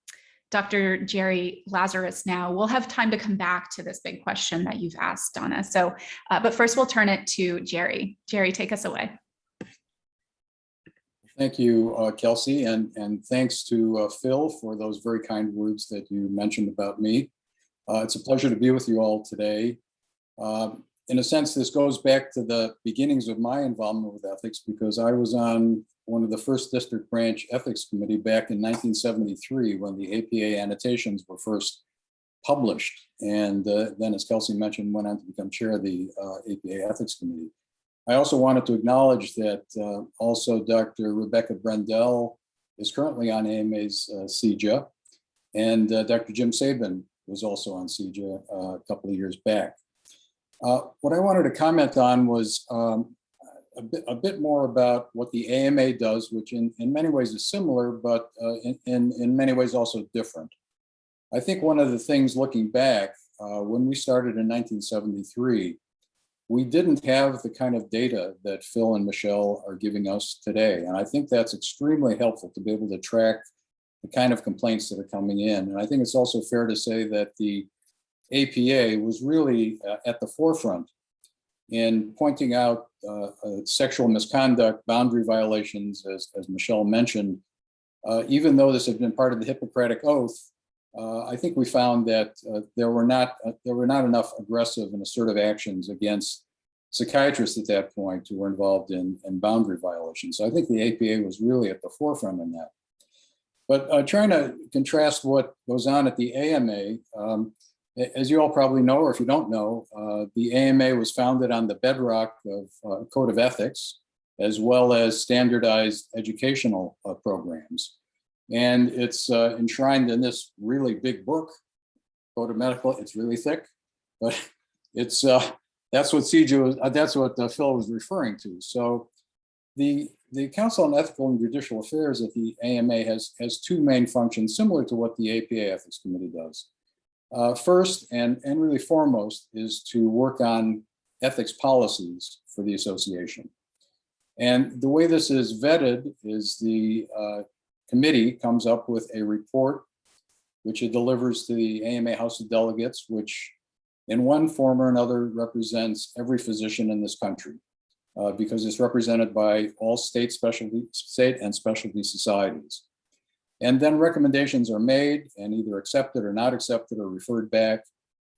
Dr. Jerry Lazarus now. We'll have time to come back to this big question that you've asked, Donna. So, uh, but first we'll turn it to Jerry. Jerry, take us away. Thank you, uh, Kelsey, and, and thanks to uh, Phil for those very kind words that you mentioned about me. Uh, it's a pleasure to be with you all today. Um, In a sense, this goes back to the beginnings of my involvement with ethics because I was on one of the first district branch ethics committee back in 1973 when the APA annotations were first published. And uh, then, as Kelsey mentioned, went on to become chair of the uh, APA Ethics Committee. I also wanted to acknowledge that uh, also Dr. Rebecca Brendel is currently on AMA's uh, CEJA. And uh, Dr. Jim Sabin was also on CEJA uh, a couple of years back. Uh, What I wanted to comment on was um, a bit, a bit more about what the AMA does, which in, in many ways is similar, but uh, in, in, in many ways also different. I think one of the things looking back, uh, when we started in 1973, we didn't have the kind of data that Phil and Michelle are giving us today. And I think that's extremely helpful to be able to track the kind of complaints that are coming in. And I think it's also fair to say that the APA was really uh, at the forefront in pointing out uh, uh, sexual misconduct, boundary violations, as, as Michelle mentioned. Uh, even though this had been part of the Hippocratic Oath, uh, I think we found that uh, there were not uh, there were not enough aggressive and assertive actions against psychiatrists at that point who were involved in, in boundary violations. So I think the APA was really at the forefront in that. But trying to contrast what goes on at the AMA, um, as you all probably know, or if you don't know, uh, the AMA was founded on the bedrock of uh, Code of Ethics, as well as standardized educational uh, programs. And it's uh, enshrined in this really big book, Code of Medical. It's really thick, but it's uh, that's what CEJA was, uh, that's what Phil was referring to. So the the Council on Ethical and Judicial Affairs at the AMA has has two main functions, similar to what the APA Ethics Committee does. Uh, first and and really foremost is to work on ethics policies for the association. And the way this is vetted is the uh, committee comes up with a report which it delivers to the AMA House of Delegates, which in one form or another represents every physician in this country uh, because it's represented by all state specialty, state and specialty societies. And then recommendations are made and either accepted or not accepted or referred back.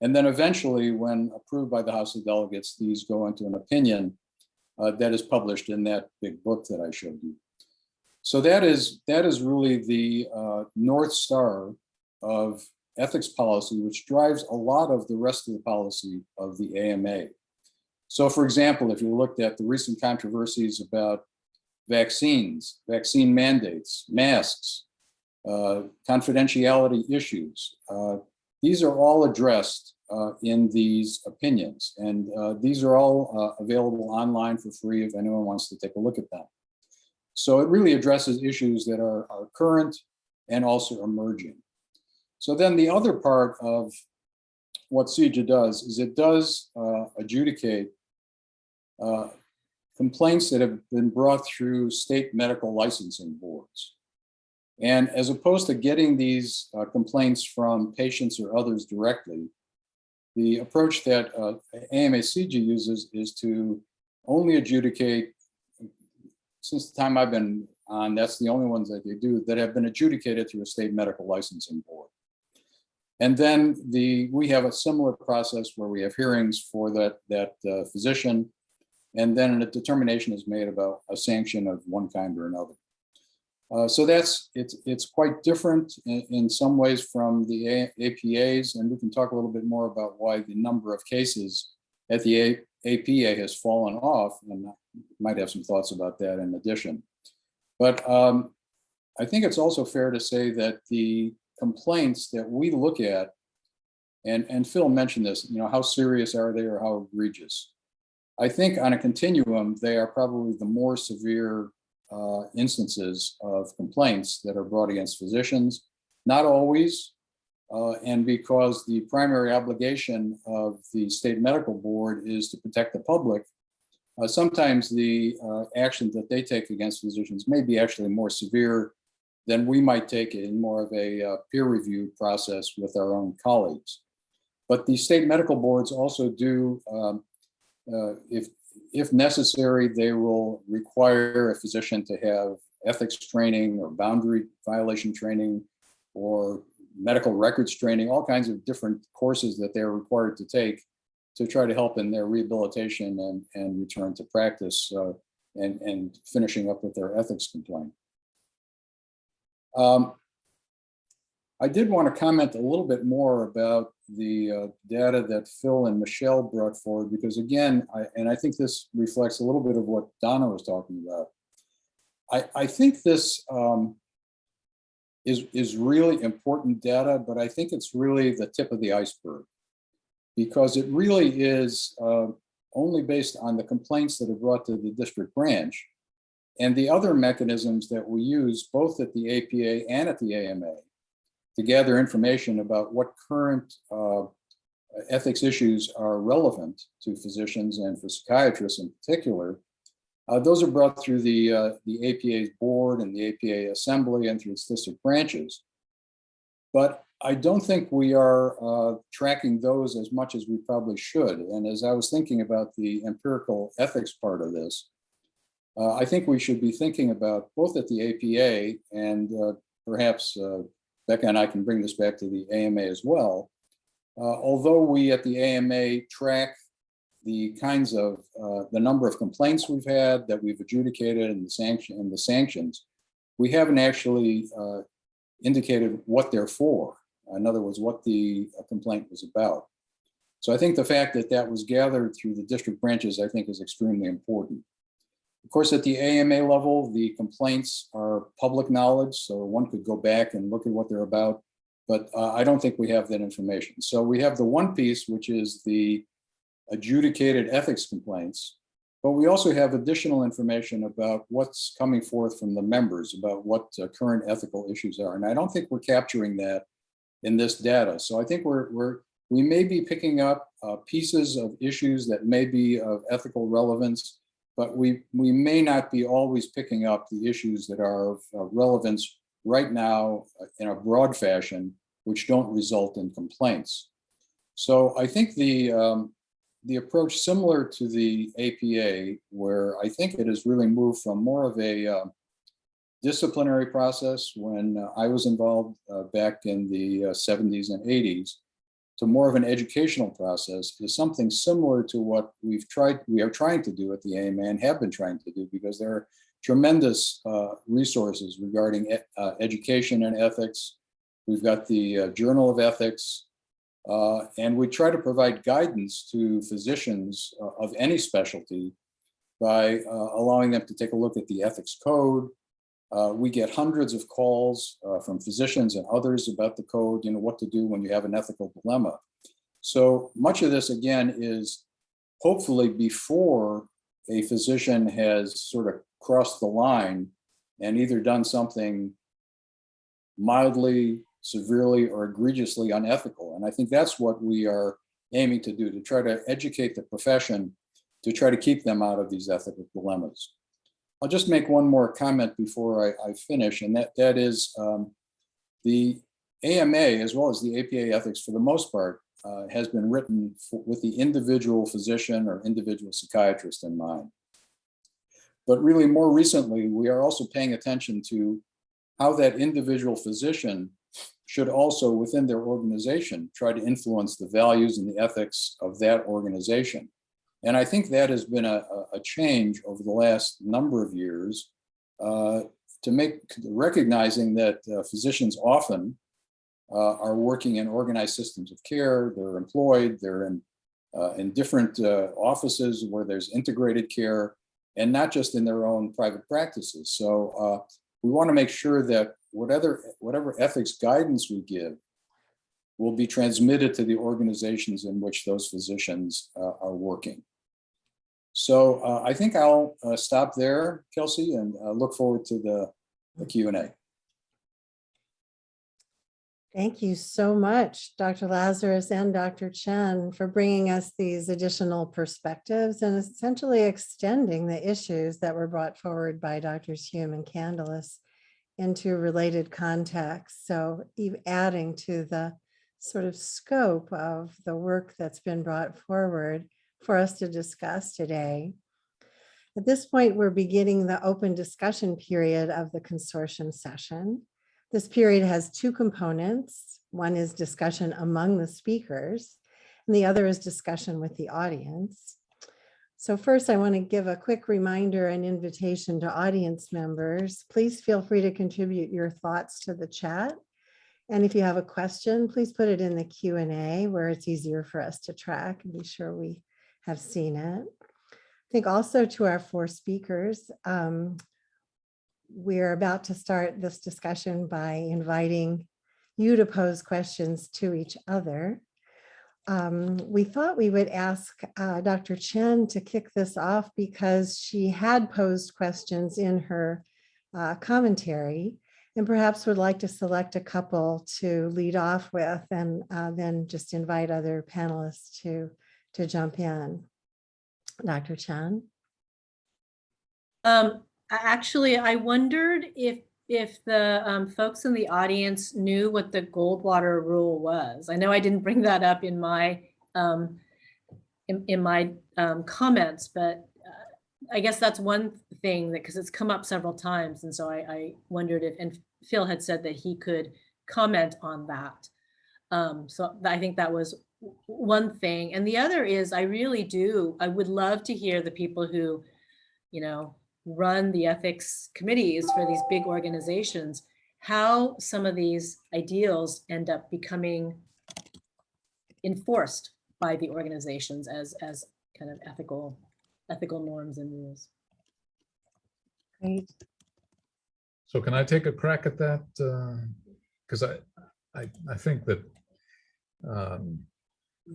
And then eventually, when approved by the House of Delegates, these go into an opinion uh, that is published in that big book that I showed you. So that is that is really the uh, north star of ethics policy, which drives a lot of the rest of the policy of the AMA. So for example, if you looked at the recent controversies about vaccines, vaccine mandates, masks, confidentiality issues, uh, these are all addressed uh, in these opinions. And uh, these are all uh, available online for free if anyone wants to take a look at them. So it really addresses issues that are, are current and also emerging. So then the other part of what CEJA does is it does uh, adjudicate uh, complaints that have been brought through state medical licensing boards. And as opposed to getting these uh, complaints from patients or others directly, the approach that uh, AMA-CEJA uses is to only adjudicate, since the time I've been on, that's the only ones that they do, that have been adjudicated through a state medical licensing board. And then the we have a similar process where we have hearings for that, that uh, physician, and then a determination is made about a sanction of one kind or another. Uh, so that's it's it's quite different in, in some ways from the A APAs, and we can talk a little bit more about why the number of cases at the A APA has fallen off, and might have some thoughts about that in addition. But um, I think it's also fair to say that the complaints that we look at, and and Phil mentioned this, you know, how serious are they or how egregious? I think on a continuum, they are probably the more severe uh, instances of complaints that are brought against physicians. Not always, uh, and because the primary obligation of the state medical board is to protect the public, uh, sometimes the uh, actions that they take against physicians may be actually more severe than we might take in more of a uh, peer review process with our own colleagues. But the state medical boards also do, um, uh, if if necessary, they will require a physician to have ethics training or boundary violation training or medical records training, all kinds of different courses that they're required to take to try to help in their rehabilitation and, and return to practice uh, and, and finishing up with their ethics complaint. Um, I did want to comment a little bit more about the uh, data that Phil and Michelle brought forward, because again, I, and I think this reflects a little bit of what Donna was talking about. I, I think this um, is, is really important data, but I think it's really the tip of the iceberg. Because it really is uh, only based on the complaints that are brought to the district branch and the other mechanisms that we use both at the APA and at the AMA to gather information about what current uh, ethics issues are relevant to physicians and for psychiatrists in particular. Uh, those are brought through the, uh, the APA's board and the APA assembly and through its district branches. But I don't think we are uh, tracking those as much as we probably should. And as I was thinking about the empirical ethics part of this, uh, I think we should be thinking about both at the APA and uh, perhaps Becca and I can bring this back to the AMA as well. Uh, although we at the AMA track the kinds of uh, the number of complaints we've had that we've adjudicated and the sanction and the sanctions, we haven't actually uh, indicated what they're for. In other words, what the uh, complaint was about. So I think the fact that that was gathered through the district branches, I think is extremely important. Of course, at the AMA level, the complaints are public knowledge, so one could go back and look at what they're about, but uh, I don't think we have that information. So we have the one piece, which is the adjudicated ethics complaints, but we also have additional information about what's coming forth from the members about what uh, current ethical issues are. And I don't think we're capturing that in this data. So I think we're, we're we may be picking up uh, pieces of issues that may be of ethical relevance, but we, we may not be always picking up the issues that are of uh, relevance right now uh, in a broad fashion, which don't result in complaints. So I think the, um, the approach similar to the APA, where I think it has really moved from more of a uh, disciplinary process when uh, I was involved uh, back in the 70s and 80s, to more of an educational process is something similar to what we've tried, we are trying to do at the AMA and have been trying to do because there are tremendous uh, resources regarding uh, education and ethics. We've got the uh, Journal of Ethics, uh, and we try to provide guidance to physicians uh, of any specialty by uh, allowing them to take a look at the ethics code, uh, we get hundreds of calls uh, from physicians and others about the code, you know, what to do when you have an ethical dilemma. So much of this, again, is hopefully before a physician has sort of crossed the line and either done something mildly, severely, or egregiously unethical. And I think that's what we are aiming to do, to try to educate the profession to try to keep them out of these ethical dilemmas. I'll just make one more comment before I, I finish, and that, that is um, the AMA, as well as the APA ethics for the most part, uh, has been written for, with the individual physician or individual psychiatrist in mind. But really more recently, we are also paying attention to how that individual physician should also within their organization try to influence the values and the ethics of that organization. And I think that has been a, a change over the last number of years uh, to make recognizing that uh, physicians often uh, are working in organized systems of care. They're employed, they're in, uh, in different uh, offices where there's integrated care and not just in their own private practices. So uh, we want to make sure that whatever, whatever ethics guidance we give will be transmitted to the organizations in which those physicians are working. So uh, I think I'll uh, stop there, Kelsey, and uh, look forward to the, the Q&A. Thank you so much, Dr. Lazarus and Dr. Chen, for bringing us these additional perspectives and essentially extending the issues that were brought forward by Drs. Hume and Candilis into related contexts. So adding to the sort of scope of the work that's been brought forward for us to discuss today. At this point, we're beginning the open discussion period of the consortium session. This period has two components. One is discussion among the speakers, and the other is discussion with the audience. So first, I want to give a quick reminder and invitation to audience members. Please feel free to contribute your thoughts to the chat. And if you have a question, please put it in the Q and A where it's easier for us to track and be sure we have seen it. I think also to our four speakers, um, we're about to start this discussion by inviting you to pose questions to each other. Um, we thought we would ask uh, Dr. Chen to kick this off because she had posed questions in her uh, commentary and perhaps would like to select a couple to lead off with and uh, then just invite other panelists to, to jump in. Dr. Chen? Um, actually, I wondered if, if the um, folks in the audience knew what the Goldwater rule was. I know I didn't bring that up in my, um, in, in my um, comments, but uh, I guess that's one thing that, because it's come up several times. And so I, I wondered if, and Phil had said that he could comment on that. Um, so I think that was one thing. And the other is I really do, I would love to hear the people who, you know, run the ethics committees for these big organizations, how some of these ideals end up becoming enforced by the organizations as, as kind of ethical, ethical norms and rules. Great. So can I take a crack at that? Because I, I, I think that um,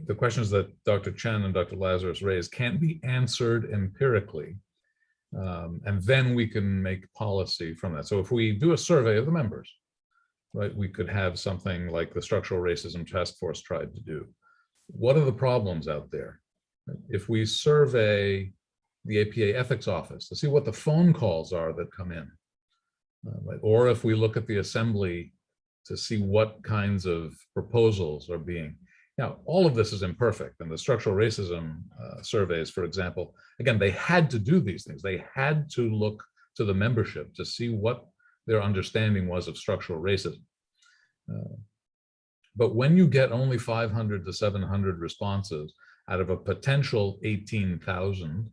the questions that Dr. Chen and Dr. Lazarus raised can't be answered empirically. Um, and then we can make policy from that. So if we do a survey of the members, right, we could have something like the Structural Racism Task Force tried to do. What are the problems out there? If we survey the APA Ethics Office to see what the phone calls are that come in, uh, right, Or if we look at the assembly to see what kinds of proposals are being. Now, all of this is imperfect and the structural racism uh, surveys, for example, again, they had to do these things. They had to look to the membership to see what their understanding was of structural racism. Uh, but when you get only 500 to 700 responses out of a potential 18,000,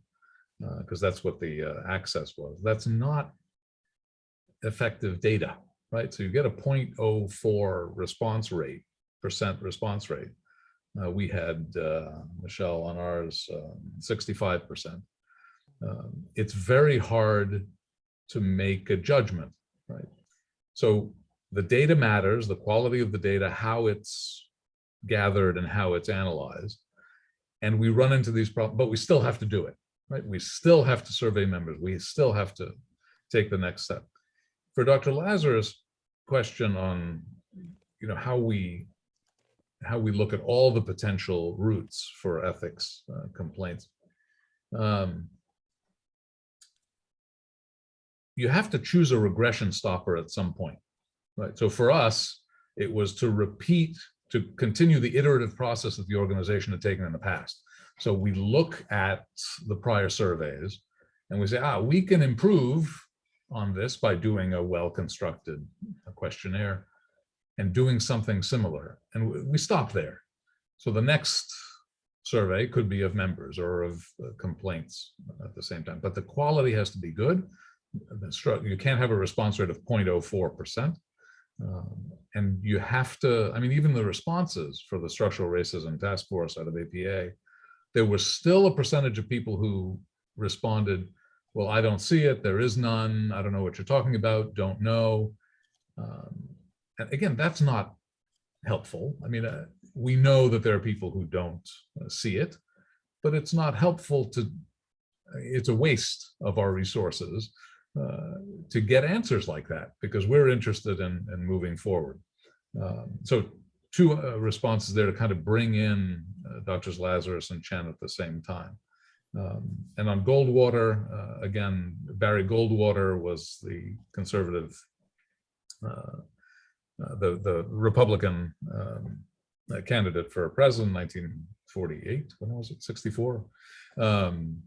because that's what the uh, access was, that's not effective data, right? So you get a 0.04 response rate, percent response rate. Uh, we had, uh, Michelle, on ours, um, 65%. Um, it's very hard to make a judgment, right? So the data matters, the quality of the data, how it's gathered and how it's analyzed. And we run into these problems, but we still have to do it, right? We still have to survey members. We still have to take the next step for Dr. Lazarus' question on, you know, how we how we look at all the potential routes for ethics uh, complaints. Um, you have to choose a regression stopper at some point, right? So for us, it was to repeat, to continue the iterative process that the organization had taken in the past. So we look at the prior surveys and we say, ah, we can improve on this by doing a well-constructed questionnaire and doing something similar. And we stop there. So the next survey could be of members or of uh, complaints at the same time, but the quality has to be good. You can't have a response rate of 0.04%. Um, and you have to, I mean, even the responses for the structural racism task force out of APA, there was still a percentage of people who responded well, I don't see it, there is none, I don't know what you're talking about, don't know. Um, and again, that's not helpful. I mean, uh, we know that there are people who don't uh, see it, but it's not helpful to, it's a waste of our resources uh, to get answers like that because we're interested in, in moving forward. Um, so two uh, responses there to kind of bring in uh, Drs. Lazarus and Chen at the same time. Um, and on Goldwater, uh, again, Barry Goldwater was the conservative, uh, uh, the, the Republican um, uh, candidate for president 1948, when was it, 64? Um,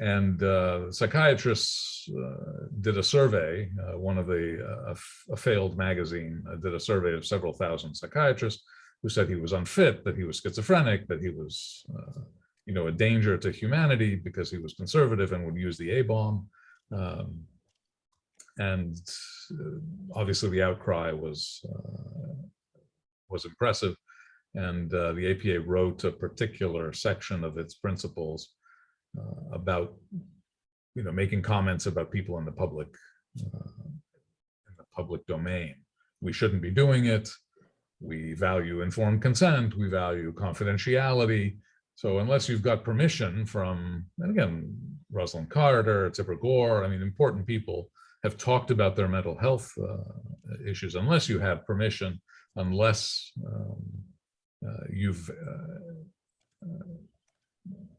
and uh, psychiatrists uh, did a survey, one of the, a failed magazine did a survey of several thousand psychiatrists who said he was unfit, that he was schizophrenic, that he was, uh, you know, a danger to humanity because he was conservative and would use the A-bomb. Um, and uh, obviously the outcry was uh, was impressive. And uh, the APA wrote a particular section of its principles about, you know, making comments about people in the public, in the public domain. We shouldn't be doing it. We value informed consent. We value confidentiality. So unless you've got permission from, and again, Rosalynn Carter, Tipper Gore, I mean, important people have talked about their mental health uh, issues, unless you have permission, unless um, uh, you've uh, uh,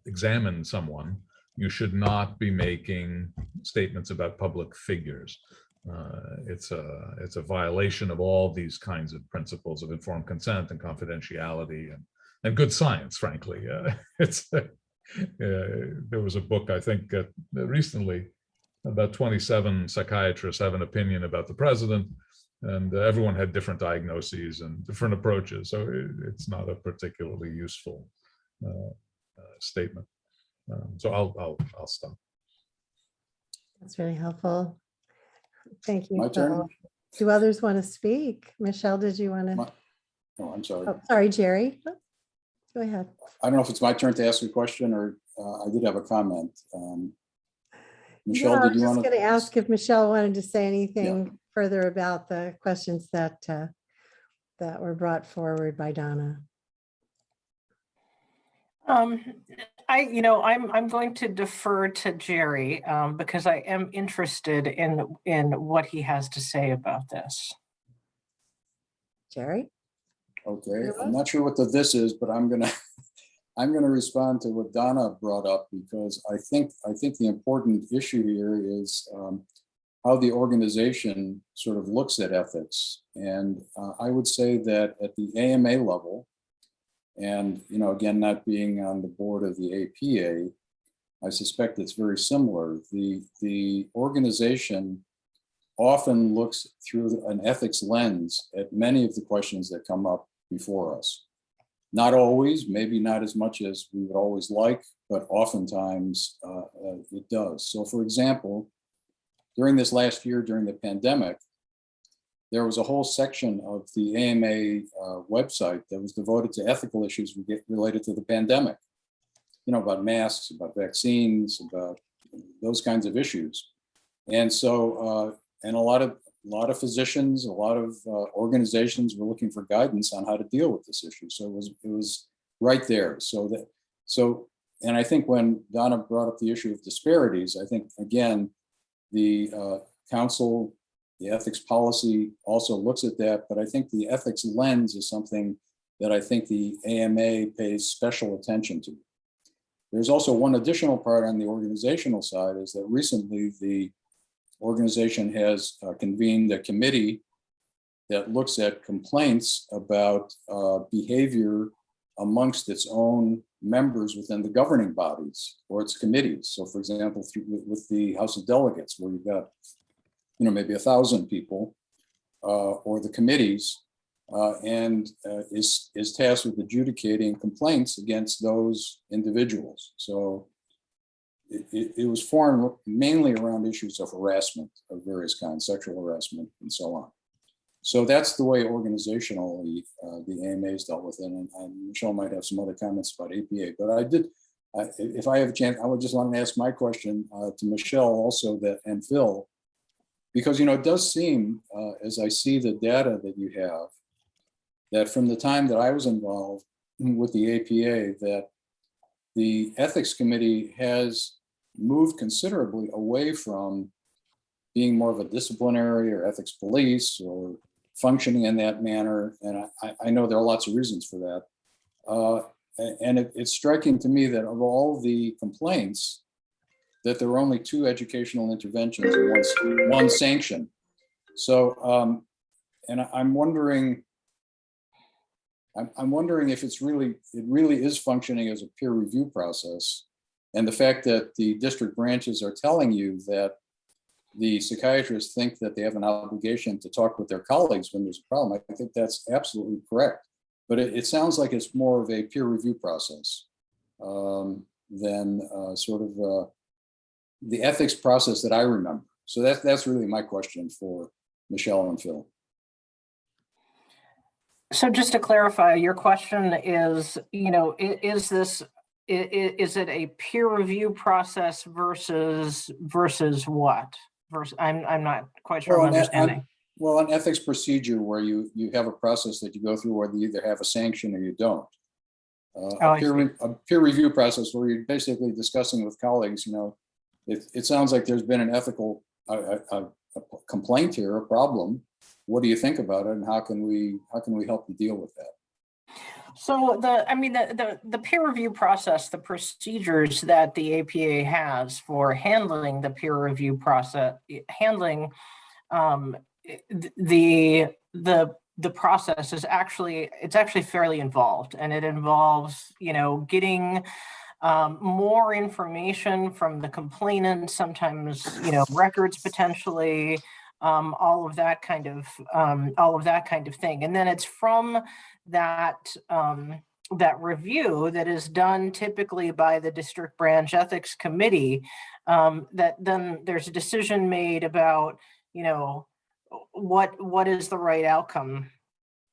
examined someone, you should not be making statements about public figures. Uh, it's a it's a violation of all these kinds of principles of informed consent and confidentiality and and good science. Frankly, uh, it's uh, there was a book I think recently about 27 psychiatrists have an opinion about the president and everyone had different diagnoses and different approaches. So it, it's not a particularly useful uh, uh, statement. Um, so I'll, I'll, I'll stop. That's very helpful. Thank you. My turn? Phil. Do others want to speak? Michelle, did you want to? My- Oh, I'm sorry. Oh, sorry, Jerry. Go ahead. I don't know if it's my turn to ask a question or uh, I did have a comment. Um, Yeah, Michelle, I did was you just want going to ask if Michelle wanted to say anything Yeah. further about the questions that, uh, that were brought forward by Donna. Um, I, you know, I'm, I'm going to defer to Jerry, um, because I am interested in, in what he has to say about this. Jerry? Okay, I'm not sure what the this is, but I'm gonna, I'm gonna respond to what Donna brought up because I think, I think the important issue here is um, how the organization sort of looks at ethics. And uh, I would say that at the AMA level, and, you know, again, not being on the board of the APA, I suspect it's very similar. The, the organization often looks through an ethics lens at many of the questions that come up before us. Not always, maybe not as much as we would always like, but oftentimes uh, uh, it does. So for example, during this last year, during the pandemic, there was a whole section of the AMA uh, website that was devoted to ethical issues related to the pandemic. You know, about masks, about vaccines, about those kinds of issues. And so, uh, and a lot of, a lot of physicians, a lot of uh, organizations were looking for guidance on how to deal with this issue. So it was, it was right there. So that, so, and I think when Donna brought up the issue of disparities, I think, again, the uh, council, the ethics policy also looks at that, but I think the ethics lens is something that I think the AMA pays special attention to. There's also one additional part on the organizational side is that recently the organization has uh, convened a committee that looks at complaints about uh, behavior amongst its own members within the governing bodies or its committees. So for example, through, with- the House of Delegates, where you've got, you know, maybe a thousand people, uh, or the committees, uh, and uh, is, is tasked with adjudicating complaints against those individuals. So it, it, was formed mainly around issues of harassment of various kinds, sexual harassment and so on. So that's the way organizationally uh, the AMA is dealt with it. And, and Michelle might have some other comments about APA, but I did, if I have a chance, I would just want to ask my question uh, to Michelle also that, and Phil, because, you know, it does seem, uh, as I see the data that you have, that from the time that I was involved with the APA, that the ethics committee has moved considerably away from being more of a disciplinary or ethics police or functioning in that manner. And I, I know there are lots of reasons for that. Uh, and it, it's striking to me that of all the complaints, that there were only two educational interventions and one, one sanction. So, um, and I'm wondering, I'm wondering if it's really, it really is functioning as a peer review process. And the fact that the district branches are telling you that the psychiatrists think that they have an obligation to talk with their colleagues when there's a problem, I think that's absolutely correct. But it, it sounds like it's more of a peer review process um, than uh, sort of uh, the ethics process that I remember. So that's, that's really my question for Michelle and Phil. So just to clarify, your question is, you know, is this, is it a peer review process versus, versus what? Versus, I'm, I'm not quite sure Well, I'm an- an- understanding. Well, an ethics procedure where you, you have a process that you go through where you either have a sanction or you don't. Uh, Oh, A peer, a peer review process where you're basically discussing with colleagues, you know, it, it sounds like there's been an ethical uh, uh, a complaint here, a problem. What do you think about it and how can we, how can we help you deal with that? So the, I mean, the, the, the peer review process, the procedures that the APA has for handling the peer review process, handling um, the, the, the process is actually, it's actually fairly involved and it involves, you know, getting um, more information from the complainant, sometimes, you know, records potentially, um, all of that kind of, um, all of that kind of thing. And then it's from that, um, that review that is done typically by the district branch ethics committee, um, that then there's a decision made about, you know, what, what is the right outcome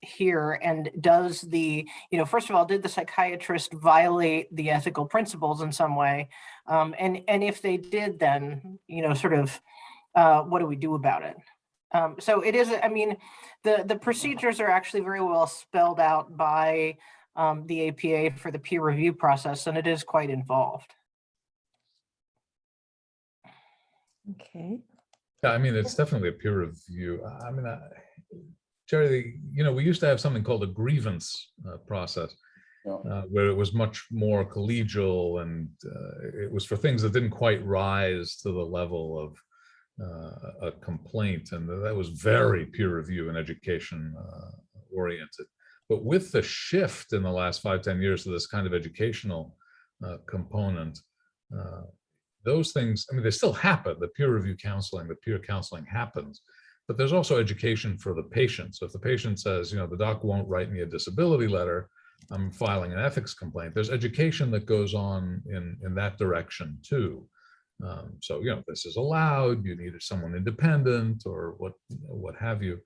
here and does the, you know, first of all, did the psychiatrist violate the ethical principles in some way? Um, and, and if they did, then, you know, sort of, uh, what do we do about it? Um, so it is, I mean, the, the procedures are actually very well spelled out by um, the APA for the peer review process, and it is quite involved. Okay. Yeah, I mean, it's definitely a peer review. I I mean, I- Jerry, you know, we used to have something called a grievance uh, process. Uh, where it was much more collegial and uh, it was for things that didn't quite rise to the level of a complaint. And that was very peer review and education uh, oriented. But with the shift in the last five ten years to this kind of educational uh, component, uh, those things, I mean, they still happen. The peer review counseling, the peer counseling happens, but there's also education for the patient. So if the patient says, you know, the doc won't write me a disability letter, I'm filing an ethics complaint. There's education that goes on in, in that direction too. Um, so, you know, this is allowed, you needed someone independent or what, what have you.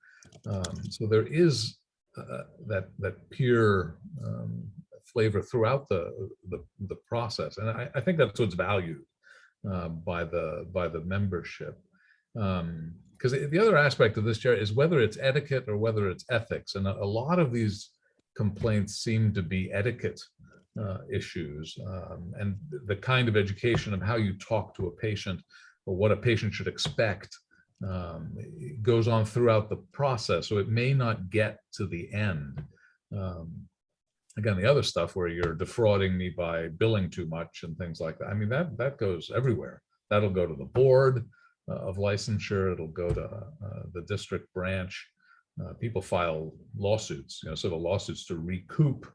Um, so there is uh, that, that peer um, flavor throughout the, the, the process. And I, I think that's what's valued uh, by the, by the membership. Um, because the other aspect of this, Jerry, is whether it's etiquette or whether it's ethics. And a, a lot of these complaints seem to be etiquette uh, issues um, and the kind of education of how you talk to a patient or what a patient should expect um, goes on throughout the process. So it may not get to the end. Um, again, the other stuff where you're defrauding me by billing too much and things like that. I mean, that that goes everywhere. That'll go to the board uh, of licensure. It'll go to uh, the district branch. Uh, people file lawsuits, you know, of lawsuits to recoup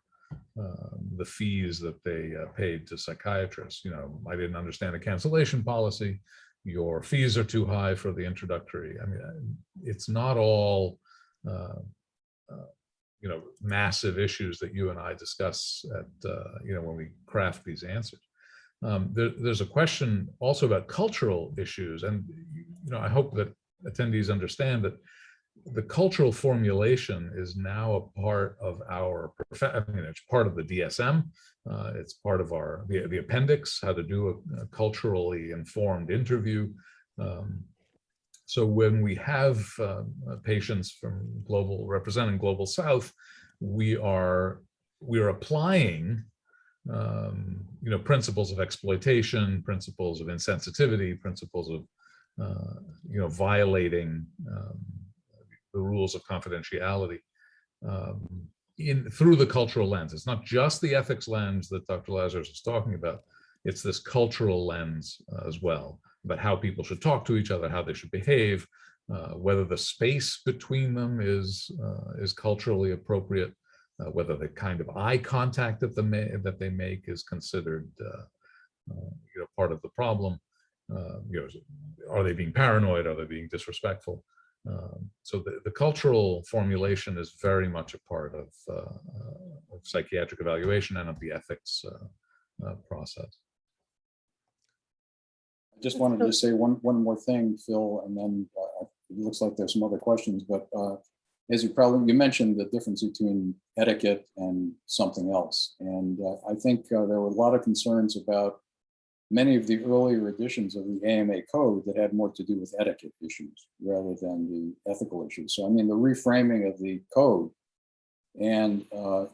um, the fees that they uh, paid to psychiatrists. You know, I didn't understand the cancellation policy. Your fees are too high for the introductory. I mean, uh, it's not all, uh, uh, you know, massive issues that you and I discuss at, uh, you know, when we craft these answers. Um, there, there's a question also about cultural issues, and you know, I hope that attendees understand that the cultural formulation is now a part of our, I mean, it's part of the DSM. Uh, it's part of our, the, the appendix, how to do a, a culturally informed interview. Um, so when we have uh, patients from global, representing Global South, we are, we are applying um, you know, principles of exploitation, principles of insensitivity, principles of, uh, you know, violating um, the rules of confidentiality um, in through the cultural lens. It's not just the ethics lens that Dr. Lazarus is talking about. It's this cultural lens uh, as well about how people should talk to each other, how they should behave, uh, whether the space between them is uh, is culturally appropriate, uh, whether the kind of eye contact that, the that they make is considered uh, uh, you know, part of the problem. You know, are they being paranoid? Are they being disrespectful? Um, So the, the cultural formulation is very much a part of, uh, uh, of psychiatric evaluation and of the ethics uh, uh, process. I just wanted to say one, one more thing, Phil, and then uh, it looks like there's some other questions, but uh, as you probably, you mentioned the difference between etiquette and something else. And uh, I think uh, there were a lot of concerns about many of the earlier editions of the AMA code that had more to do with etiquette issues rather than the ethical issues. So I mean, the reframing of the code and uh,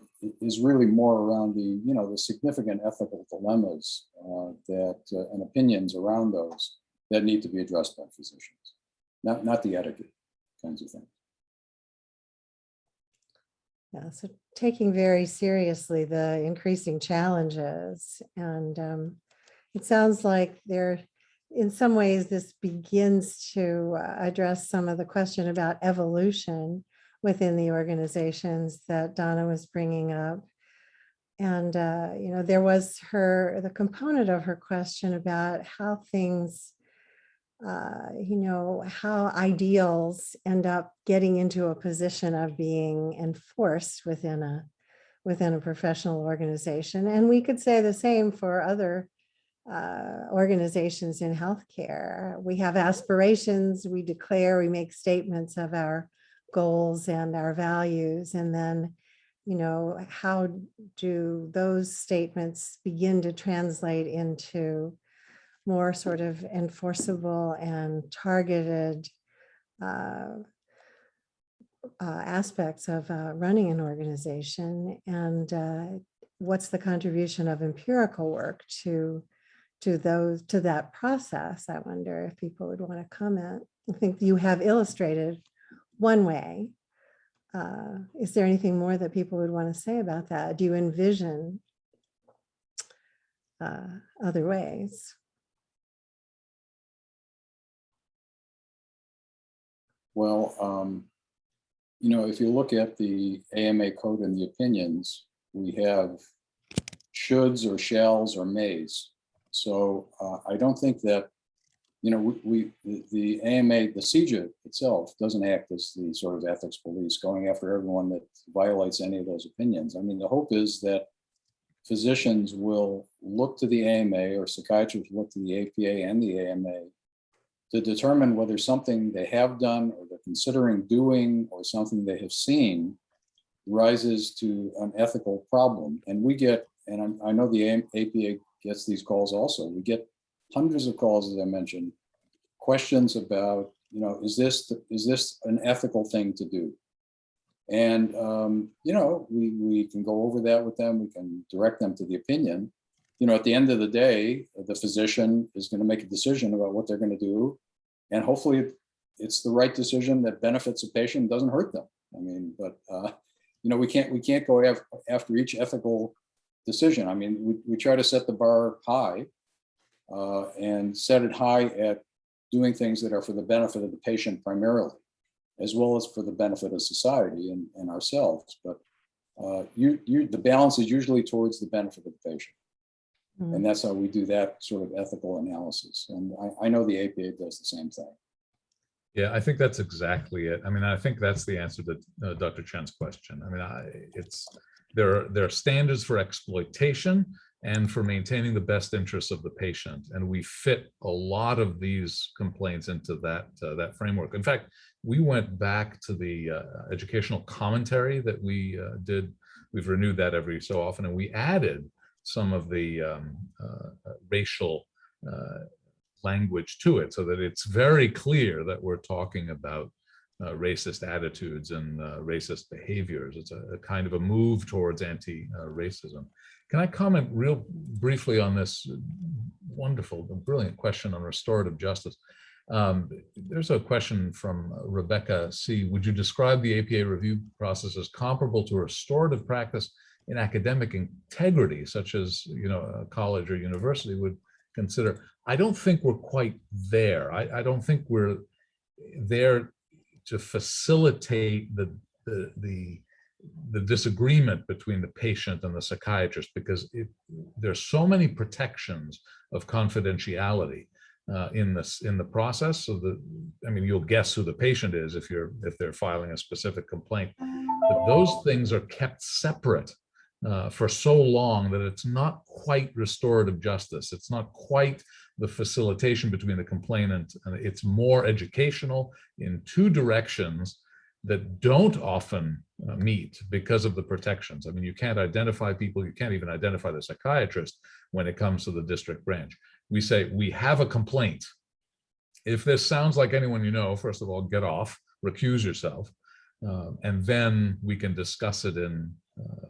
is really more around the, you know, the significant ethical dilemmas uh, that uh, and opinions around those that need to be addressed by physicians, not not the etiquette kinds of things. Yeah, so taking very seriously the increasing challenges and um, it sounds like there, in some ways, this begins to uh, address some of the question about evolution within the organizations that Donna was bringing up. And, uh, you know, there was her, the component of her question about how things, uh, you know, how ideals end up getting into a position of being enforced within a, within a professional organization. And we could say the same for other uh, organizations in healthcare. We have aspirations, we declare, we make statements of our goals and our values, and then, you know, how do those statements begin to translate into more sort of enforceable and targeted uh, uh, aspects of uh, running an organization and uh, what's the contribution of empirical work to to those to that process. I wonder if people would want to comment. I think you have illustrated one way. Uh, is there anything more that people would want to say about that? Do you envision uh, other ways? Well, um, you know, if you look at the AMA code and the opinions, we have shoulds or shalls or mays. So uh, I don't think that, you know, we, we the, AMA, the CEJA itself doesn't act as the sort of ethics police going after everyone that violates any of those opinions. I mean, the hope is that physicians will look to the AMA or psychiatrists look to the APA and the AMA to determine whether something they have done or they're considering doing or something they have seen rises to an ethical problem. And we get, and I know the APA gets these calls also, we get hundreds of calls, as I mentioned, questions about, you know, is this, is this an ethical thing to do? And, um, you know, we, we can go over that with them, we can direct them to the opinion. You know, at the end of the day, the physician is going to make a decision about what they're going to do. And hopefully it's the right decision that benefits a patient, doesn't hurt them. I mean, but, uh, you know, we can't, we can't go af- after each ethical decision. I mean, we, we try to set the bar high uh, and set it high at doing things that are for the benefit of the patient primarily, as well as for the benefit of society and, and ourselves. But uh, you, you, the balance is usually towards the benefit of the patient. Mm. And that's how we do that sort of ethical analysis. And I, I know the APA does the same thing. Yeah, I think that's exactly it. I mean, I think that's the answer to uh, Dr. Chen's question. I mean, I, it's, there are, there are standards for exploitation and for maintaining the best interests of the patient. And we fit a lot of these complaints into that, uh, that framework. In fact, we went back to the uh, educational commentary that we uh, did. We've renewed that every so often, and we added some of the um, uh, racial uh, language to it so that it's very clear that we're talking about uh, racist attitudes and uh, racist behaviors. It's a, a, kind of a move towards anti-racism. Can I comment real briefly on this wonderful, brilliant question on restorative justice? Um, there's a question from Rebecca C. Would you describe the APA review process as comparable to restorative practice in academic integrity, such as you know a college or university would consider? I don't think we're quite there. I, I don't think we're there to facilitate the, the, the, the, disagreement between the patient and the psychiatrist because it, there's so many protections of confidentiality uh, in this, in the process. So that, I mean, you'll guess who the patient is if you're, if they're filing a specific complaint. But those things are kept separate uh, for so long that it's not quite restorative justice. It's not quite the facilitation between the complainant and it's more educational in two directions that don't often uh, meet because of the protections. I mean, you can't identify people, you can't even identify the psychiatrist when it comes to the district branch. We say, we have a complaint. If this sounds like anyone you know, first of all, get off, recuse yourself, uh, and then we can discuss it in uh,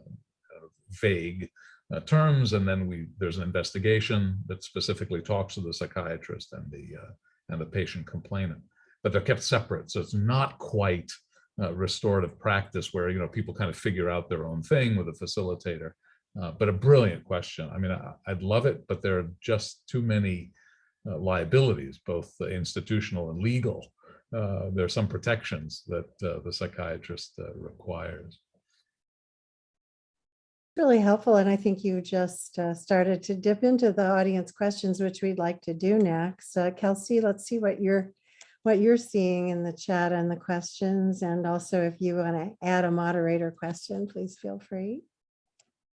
vague uh, terms, and then we there's an investigation that specifically talks to the psychiatrist and the uh, and the patient complainant, but they're kept separate, so it's not quite uh, restorative practice where you know people kind of figure out their own thing with a facilitator. Uh, but a brilliant question. I mean, I, I'd love it, but there are just too many uh, liabilities, both institutional and legal. Uh, there are some protections that the psychiatrist requires. Really helpful, and I think you just uh, started to dip into the audience questions, which we'd like to do next. Uh, Kelsey, let's see what you're what you're seeing in the chat and the questions, and also if you want to add a moderator question, please feel free.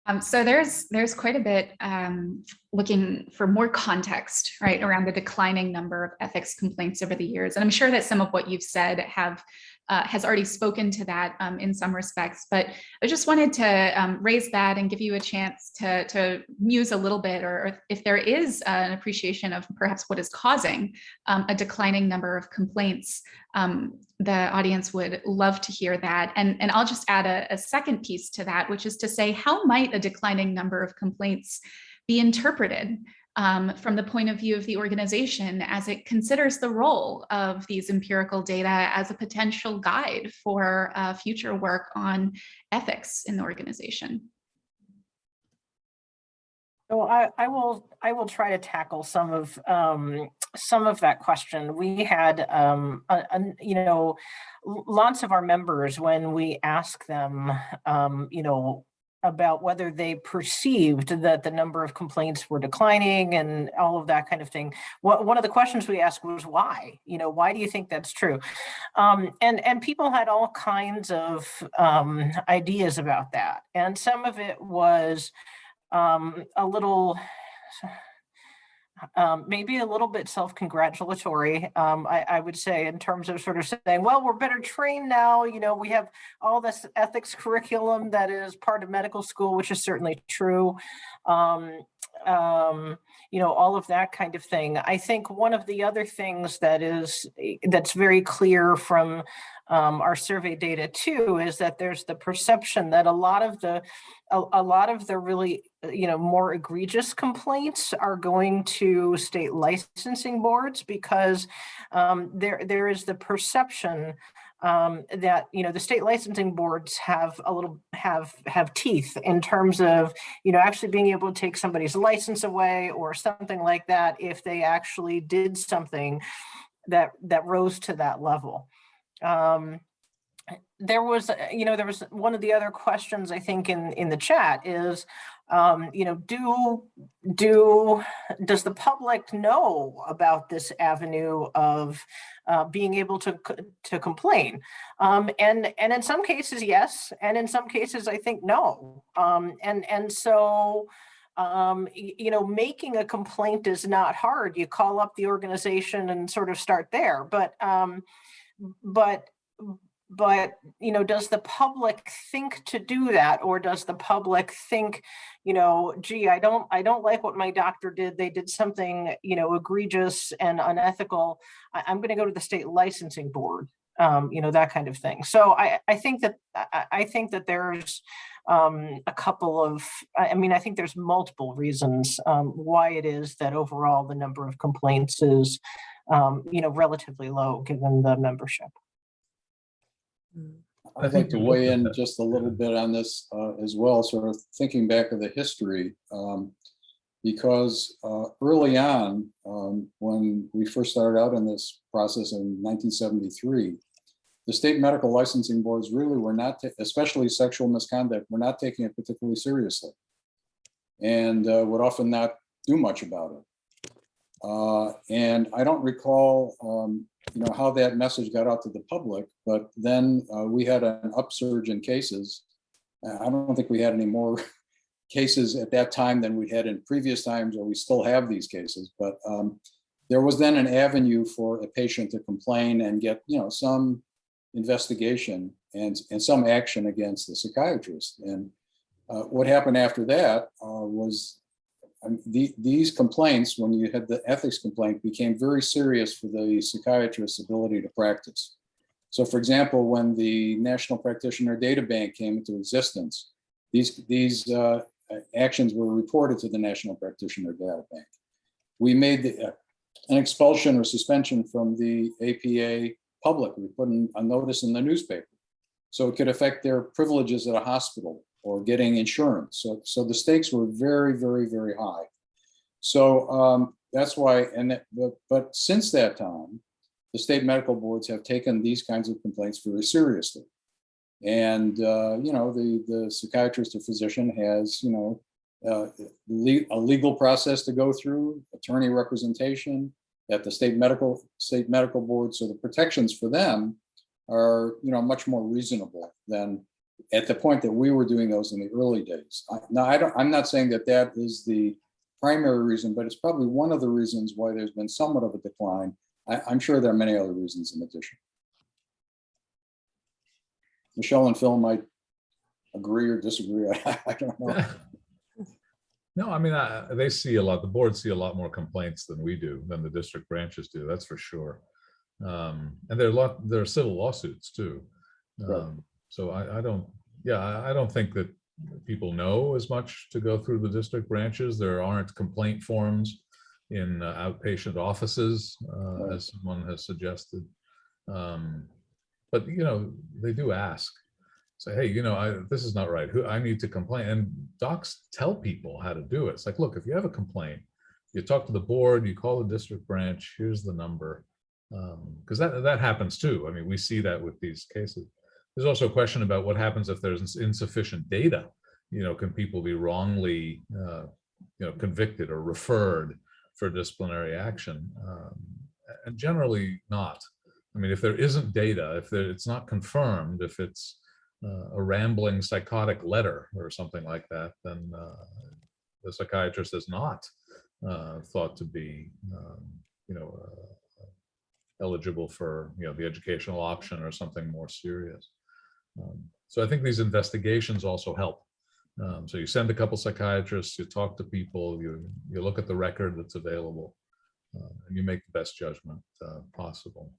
Um, so there's there's quite a bit um, looking for more context, right, around the declining number of ethics complaints over the years. And I'm sure that some of what you've said have uh, has already spoken to that um, in some respects, but I just wanted to um, raise that and give you a chance to, to muse a little bit, or, or if there is an appreciation of perhaps what is causing um, a declining number of complaints, um, the audience would love to hear that. And, and I'll just add a, a second piece to that, which is to say, how might a declining number of complaints be interpreted um, from the point of view of the organization as it considers the role of these empirical data as a potential guide for uh, future work on ethics in the organization. So I, I will I will try to tackle some of um, some of that question. We had um, a, a, you know lots of our members when we ask them um, you know about whether they perceived that the number of complaints were declining and all of that kind of thing. One of the questions we asked was why? You know, why do you think that's true? Um, and, and people had all kinds of um, ideas about that. And some of it was um, a little, um, maybe a little bit self-congratulatory, um, I, I, would say, in terms of sort of saying, well, we're better trained now. You know, we have all this ethics curriculum that is part of medical school, which is certainly true. Um, um, you know, all of that kind of thing. I think one of the other things that is that's very clear from um, our survey data too is that there's the perception that a lot of the a, a, lot of the really you know more egregious complaints are going to state licensing boards because um, there there is the perception um, that you know the state licensing boards have a little have have teeth in terms of you know actually being able to take somebody's license away or something like that if they actually did something that that rose to that level. Um, there was, you know, there was one of the other questions I think in in the chat is, um, you know, do do does the public know about this avenue of uh, being able to to complain? Um, and and in some cases, yes, and in some cases, I think no. Um, and and so um, you know, making a complaint is not hard. You call up the organization and sort of start there. But um, but but you know does the public think to do that? Or does the public think you know gee i don't i don't like what my doctor did. They did something you know egregious and unethical. I, am going to go to the state licensing board um, you know that kind of thing. So i i think that i, think that there's um, a couple of i mean i think there's multiple reasons um, why it is that overall the number of complaints is um, you know relatively low given the membership I'd like to weigh in just a little bit on this uh, as well, sort of thinking back of the history. Um, because uh, early on, um, when we first started out in this process in 1973, the state medical licensing boards really were not, especially sexual misconduct, were not taking it particularly seriously and uh, would often not do much about it. Uh, And I don't recall, um, you know, how that message got out to the public, but then uh, we had an upsurge in cases. Uh, I don't think we had any more cases at that time than we had in previous times, or we still have these cases, but um, there was then an avenue for a patient to complain and get, you know, some investigation and, and some action against the psychiatrist. And uh, what happened after that uh, was um, the, these complaints, when you had the ethics complaint, became very serious for the psychiatrist's ability to practice. So for example, when the National Practitioner Data Bank came into existence, these, these uh, actions were reported to the National Practitioner Data Bank. We made the, uh, an expulsion or suspension from the APA public. We put in a notice in the newspaper. So it could affect their privileges at a hospital or getting insurance. So, so the stakes were very, very, very high. So um, that's why, and that, but, but since that time, the state medical boards have taken these kinds of complaints very seriously. And, uh, you know, the, the psychiatrist or physician has, you know, uh, le a legal process to go through, attorney representation at the state medical, state medical board. So the protections for them are, you know, much more reasonable than at the point that we were doing those in the early days. I- Now, I don't, I'm not saying that that is the primary reason, but it's probably one of the reasons why there's been somewhat of a decline. I, I'm sure there are many other reasons in addition. Michelle and Phil might agree or disagree. I, I don't know. No, I mean, I- they see a lot, the board see a lot more complaints than we do, than the district branches do, that's for sure. Um, And there are a lot, there are civil lawsuits too. Um, So I, I don't, yeah, I, I don't think that people know as much to go through the district branches. There aren't complaint forms in uh, outpatient offices, uh, as someone has suggested. Um, But, you know, they do ask say, hey, you know, I, this is not right. Who I need to complain. And docs tell people how to do it. It's like, look, if you have a complaint, you talk to the board, you call the district branch, here's the number. Because that, that happens too. I mean, we see that with these cases. There's also a question about what happens if there's insufficient data. You know, can people be wrongly, uh, you know, convicted or referred for disciplinary action? Um, and generally not. I mean, if there isn't data, if there, it's not confirmed, if it's uh, a rambling psychotic letter or something like that, then uh, the psychiatrist is not uh, thought to be, um, you know, uh, eligible for, you know, the educational option or something more serious. Um, so I think these investigations also help. Um, so you send a couple psychiatrists, you talk to people, you you look at the record that's available, uh, and you make the best judgment uh, possible.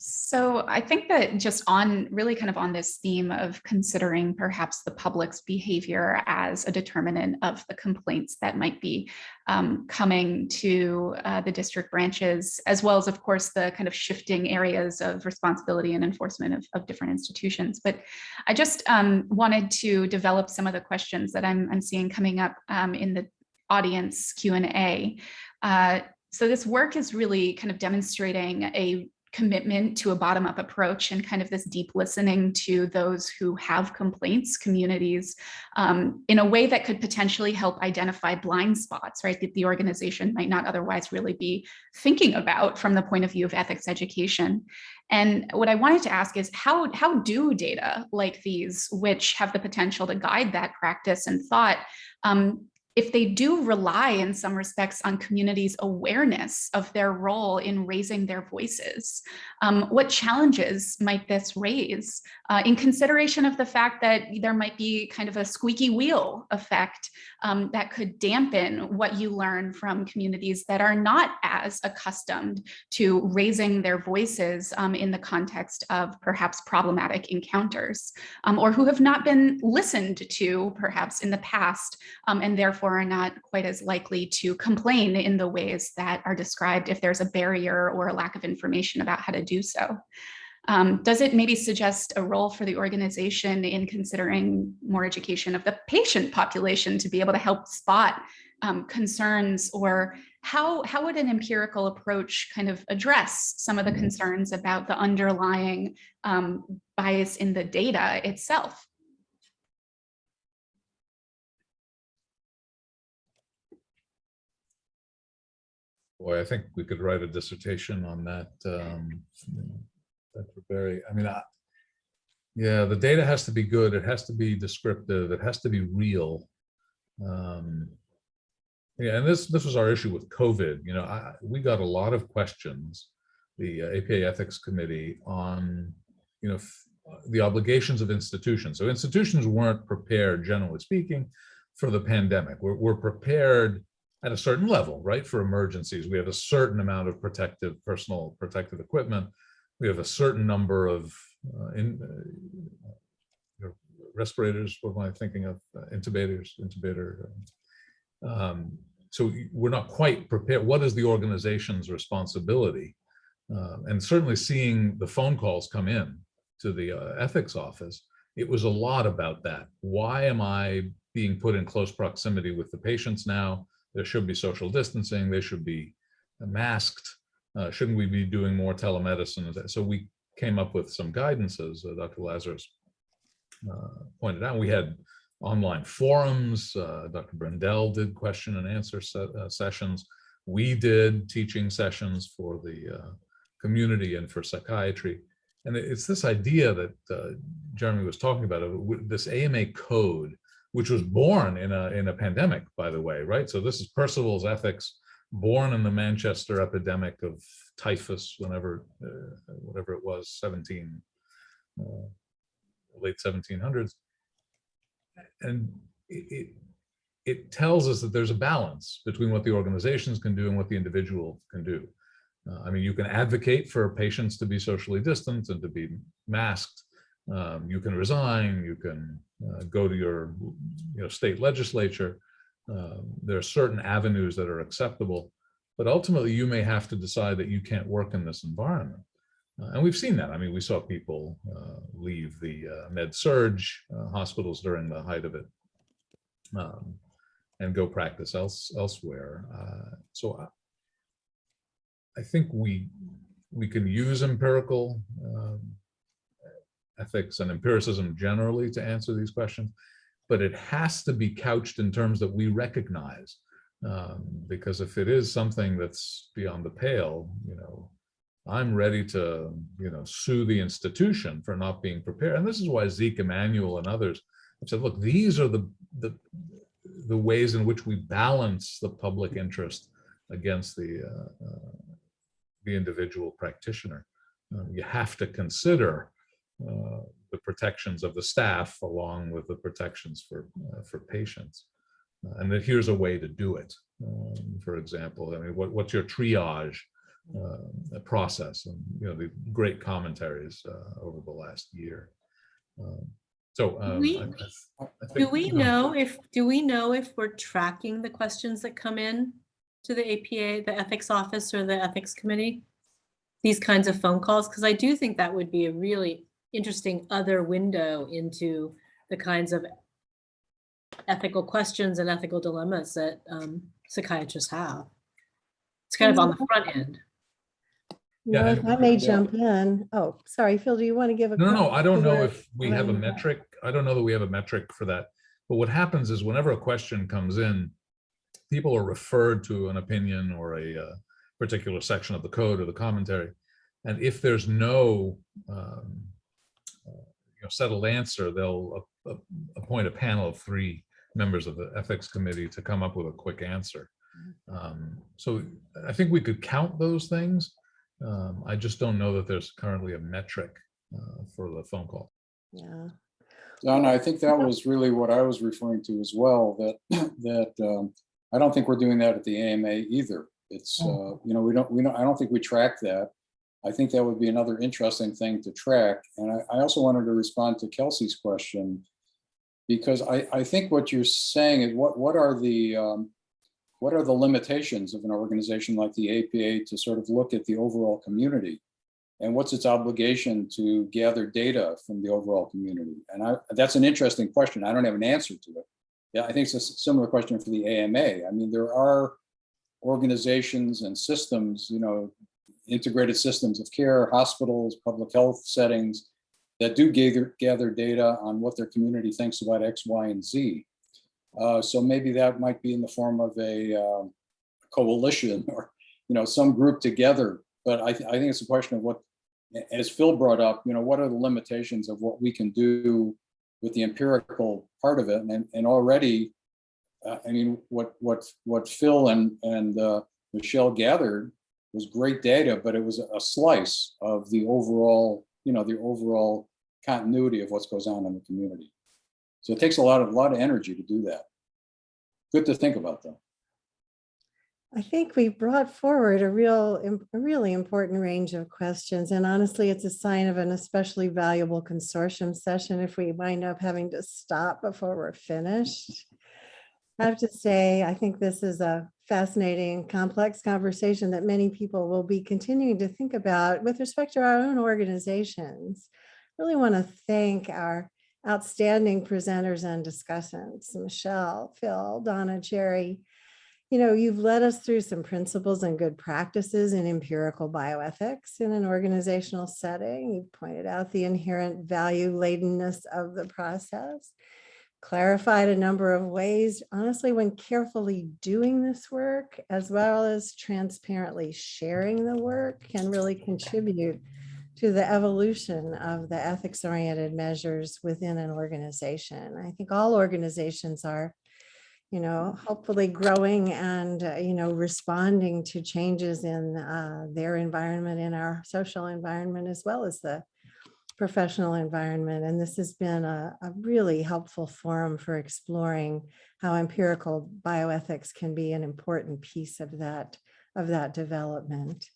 So I think that just on really kind of on this theme of considering perhaps the public's behavior as a determinant of the complaints that might be um, coming to uh, the district branches, as well as, of course, the kind of shifting areas of responsibility and enforcement of, of different institutions. But I just um, wanted to develop some of the questions that I'm, I'm seeing coming up um, in the audience Q&A. Uh, so this work is really kind of demonstrating a commitment to a bottom-up approach and kind of this deep listening to those who have complaints, communities, um, in a way that could potentially help identify blind spots, right, that the organization might not otherwise really be thinking about from the point of view of ethics education. And what I wanted to ask is how, how do data like these, which have the potential to guide that practice and thought, um, if they do rely in some respects on communities' awareness of their role in raising their voices, um, what challenges might this raise uh, in consideration of the fact that there might be kind of a squeaky wheel effect um, that could dampen what you learn from communities that are not as accustomed to raising their voices um, in the context of perhaps problematic encounters um, or who have not been listened to perhaps in the past um, and therefore are not quite as likely to complain in the ways that are described if there's a barrier or a lack of information about how to do so. Um, does it maybe suggest a role for the organization in considering more education of the patient population to be able to help spot um, concerns or how, how would an empirical approach kind of address some of the concerns about the underlying um, bias in the data itself? Boy, I think we could write a dissertation on that. um, know, Barry, I mean, I, yeah, the data has to be good. It has to be descriptive. It has to be real. Um, Yeah, and this, this was our issue with COVID. You know, I, we got a lot of questions, the uh, APA Ethics Committee on, you know, the obligations of institutions. So institutions weren't prepared, generally speaking, for the pandemic. We're, we're prepared at a certain level, right, for emergencies. We have a certain amount of protective, personal protective equipment. We have a certain number of uh, in, uh, respirators, what am I thinking of? Uh, Intubators, intubator. uh, Um, so we're not quite prepared. What is the organization's responsibility? Uh, and certainly seeing the phone calls come in to the uh, ethics office, it was a lot about that. Why am I being put in close proximity with the patients now? There should be social distancing. They should be masked. Uh, shouldn't we be doing more telemedicine? So we came up with some guidances. Uh, Dr. Lazarus uh, pointed out. We had online forums. Uh, Dr. Brendel did question and answer se uh, sessions. We did teaching sessions for the uh, community and for psychiatry. And it's this idea that uh, Jeremy was talking about, of this AMA code, which was born in a, in a pandemic, by the way, right? So this is Percival's ethics, born in the Manchester epidemic of typhus, whenever, uh, whatever it was, 17, uh, late 1700s. And it, it, it tells us that there's a balance between what the organizations can do and what the individual can do. Uh, I mean, you can advocate for patients to be socially distant and to be masked. Um, you can resign, you can uh, go to your you know, state legislature. Um, there are certain avenues that are acceptable, but ultimately you may have to decide that you can't work in this environment. Uh, and we've seen that. I mean, we saw people uh, leave the uh, med surg uh, hospitals during the height of it um, and go practice else, elsewhere. Uh, so I, I think we we can use empirical um, ethics and empiricism generally to answer these questions, but it has to be couched in terms that we recognize. Um, because if it is something that's beyond the pale, you know, I'm ready to, you know, sue the institution for not being prepared. And this is why Zeke Emanuel and others have said, look, these are the, the, the ways in which we balance the public interest against the, uh, uh, the individual practitioner. Uh, you have to consider uh, the protections of the staff along with the protections for, uh, for patients. Uh, and then here's a way to do it. Um, for example, I mean, what, what's your triage uh, process and you know the great commentaries uh, over the last year. Um, so um, we- I- I- I Do we you know, know if, do we know if we're tracking the questions that come in to the APA, the ethics office or the ethics committee? These kinds of phone calls, because I do think that would be a really interesting other window into the kinds of ethical questions and ethical dilemmas that um, psychiatrists have. It's kind of on the front end. Yeah, Well, if I may Yeah. jump in. Oh, sorry, Phil, do you want to give a? No, no, no, I don't know if we have a metric. I don't know that we have a metric for that. But what happens is whenever a question comes in, people are referred to an opinion or a uh, particular section of the code or the commentary. And if there's no um, you know, settled answer, they'll a- a- appoint a panel of three members of the ethics committee to come up with a quick answer. Um, So I think we could count those things. Um, I just don't know that there's currently a metric uh, for the phone call. Yeah, Donna, I think that was really what I was referring to as well, that, that um, I don't think we're doing that at the AMA either. It's, uh, you know, we don't, we don't, I don't think we track that. I think that would be another interesting thing to track. And I, I also wanted to respond to Kelsey's question. Because I, I think what you're saying is what, what are the, um, what are the limitations of an organization like the APA to sort of look at the overall community? And what's its obligation to gather data from the overall community? And I, that's an interesting question. I don't have an answer to it. Yeah, I think it's a similar question for the AMA. I mean, there are organizations and systems, you know, integrated systems of care, hospitals, public health settings that do gather, gather data on what their community thinks about X, Y, and Z. Uh, so maybe that might be in the form of a um, coalition or you know, some group together. But I, th- I think it's a question of what, as Phil brought up, you know, what are the limitations of what we can do with the empirical part of it? And, and already, uh, I mean, what, what, what Phil and, and uh, Michelle gathered was great data, but it was a slice of the overall, you know, the overall continuity of what's goes on in the community. So it takes a lot of, a lot of energy to do that. Good to think about though. I think we brought forward a real, a really important range of questions. And honestly, it's a sign of an especially valuable consortium session if we wind up having to stop before we're finished. I have to say, I think this is a fascinating, complex conversation that many people will be continuing to think about with respect to our own organizations. I Really want to thank our outstanding presenters and discussants, Michelle, Phil, Donna, Jerry, you know, you've led us through some principles and good practices in empirical bioethics in an organizational setting. You've pointed out the inherent value ladenness of the process, clarified a number of ways, honestly, when carefully doing this work, as well as transparently sharing the work can really contribute to the evolution of the ethics-oriented measures within an organization. I think all organizations are you know, hopefully growing and, uh, you know, responding to changes in uh, their environment, in our social environment, as well as the professional environment. And this has been a, a really helpful forum for exploring how empirical bioethics can be an important piece of that, of that development.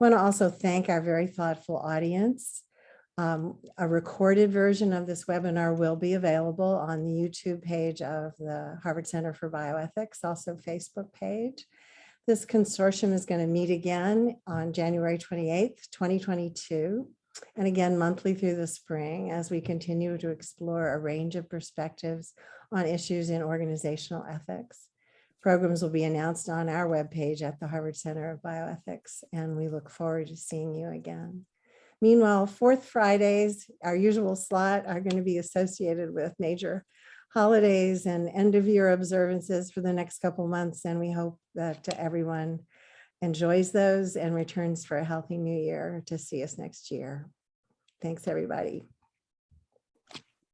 Want to also thank our very thoughtful audience. Um, a recorded version of this webinar will be available on the YouTube page of the Harvard Center for Bioethics, also Facebook page. This consortium is going to meet again on January 28th, 2022, and again monthly through the spring as we continue to explore a range of perspectives on issues in organizational ethics. Programs will be announced on our webpage at the Harvard Center of Bioethics, and we look forward to seeing you again. Meanwhile, fourth Fridays, our usual slot, are going to be associated with major holidays and end of year observances for the next couple months. And we hope that everyone enjoys those and returns for a healthy new year to see us next year. Thanks, everybody.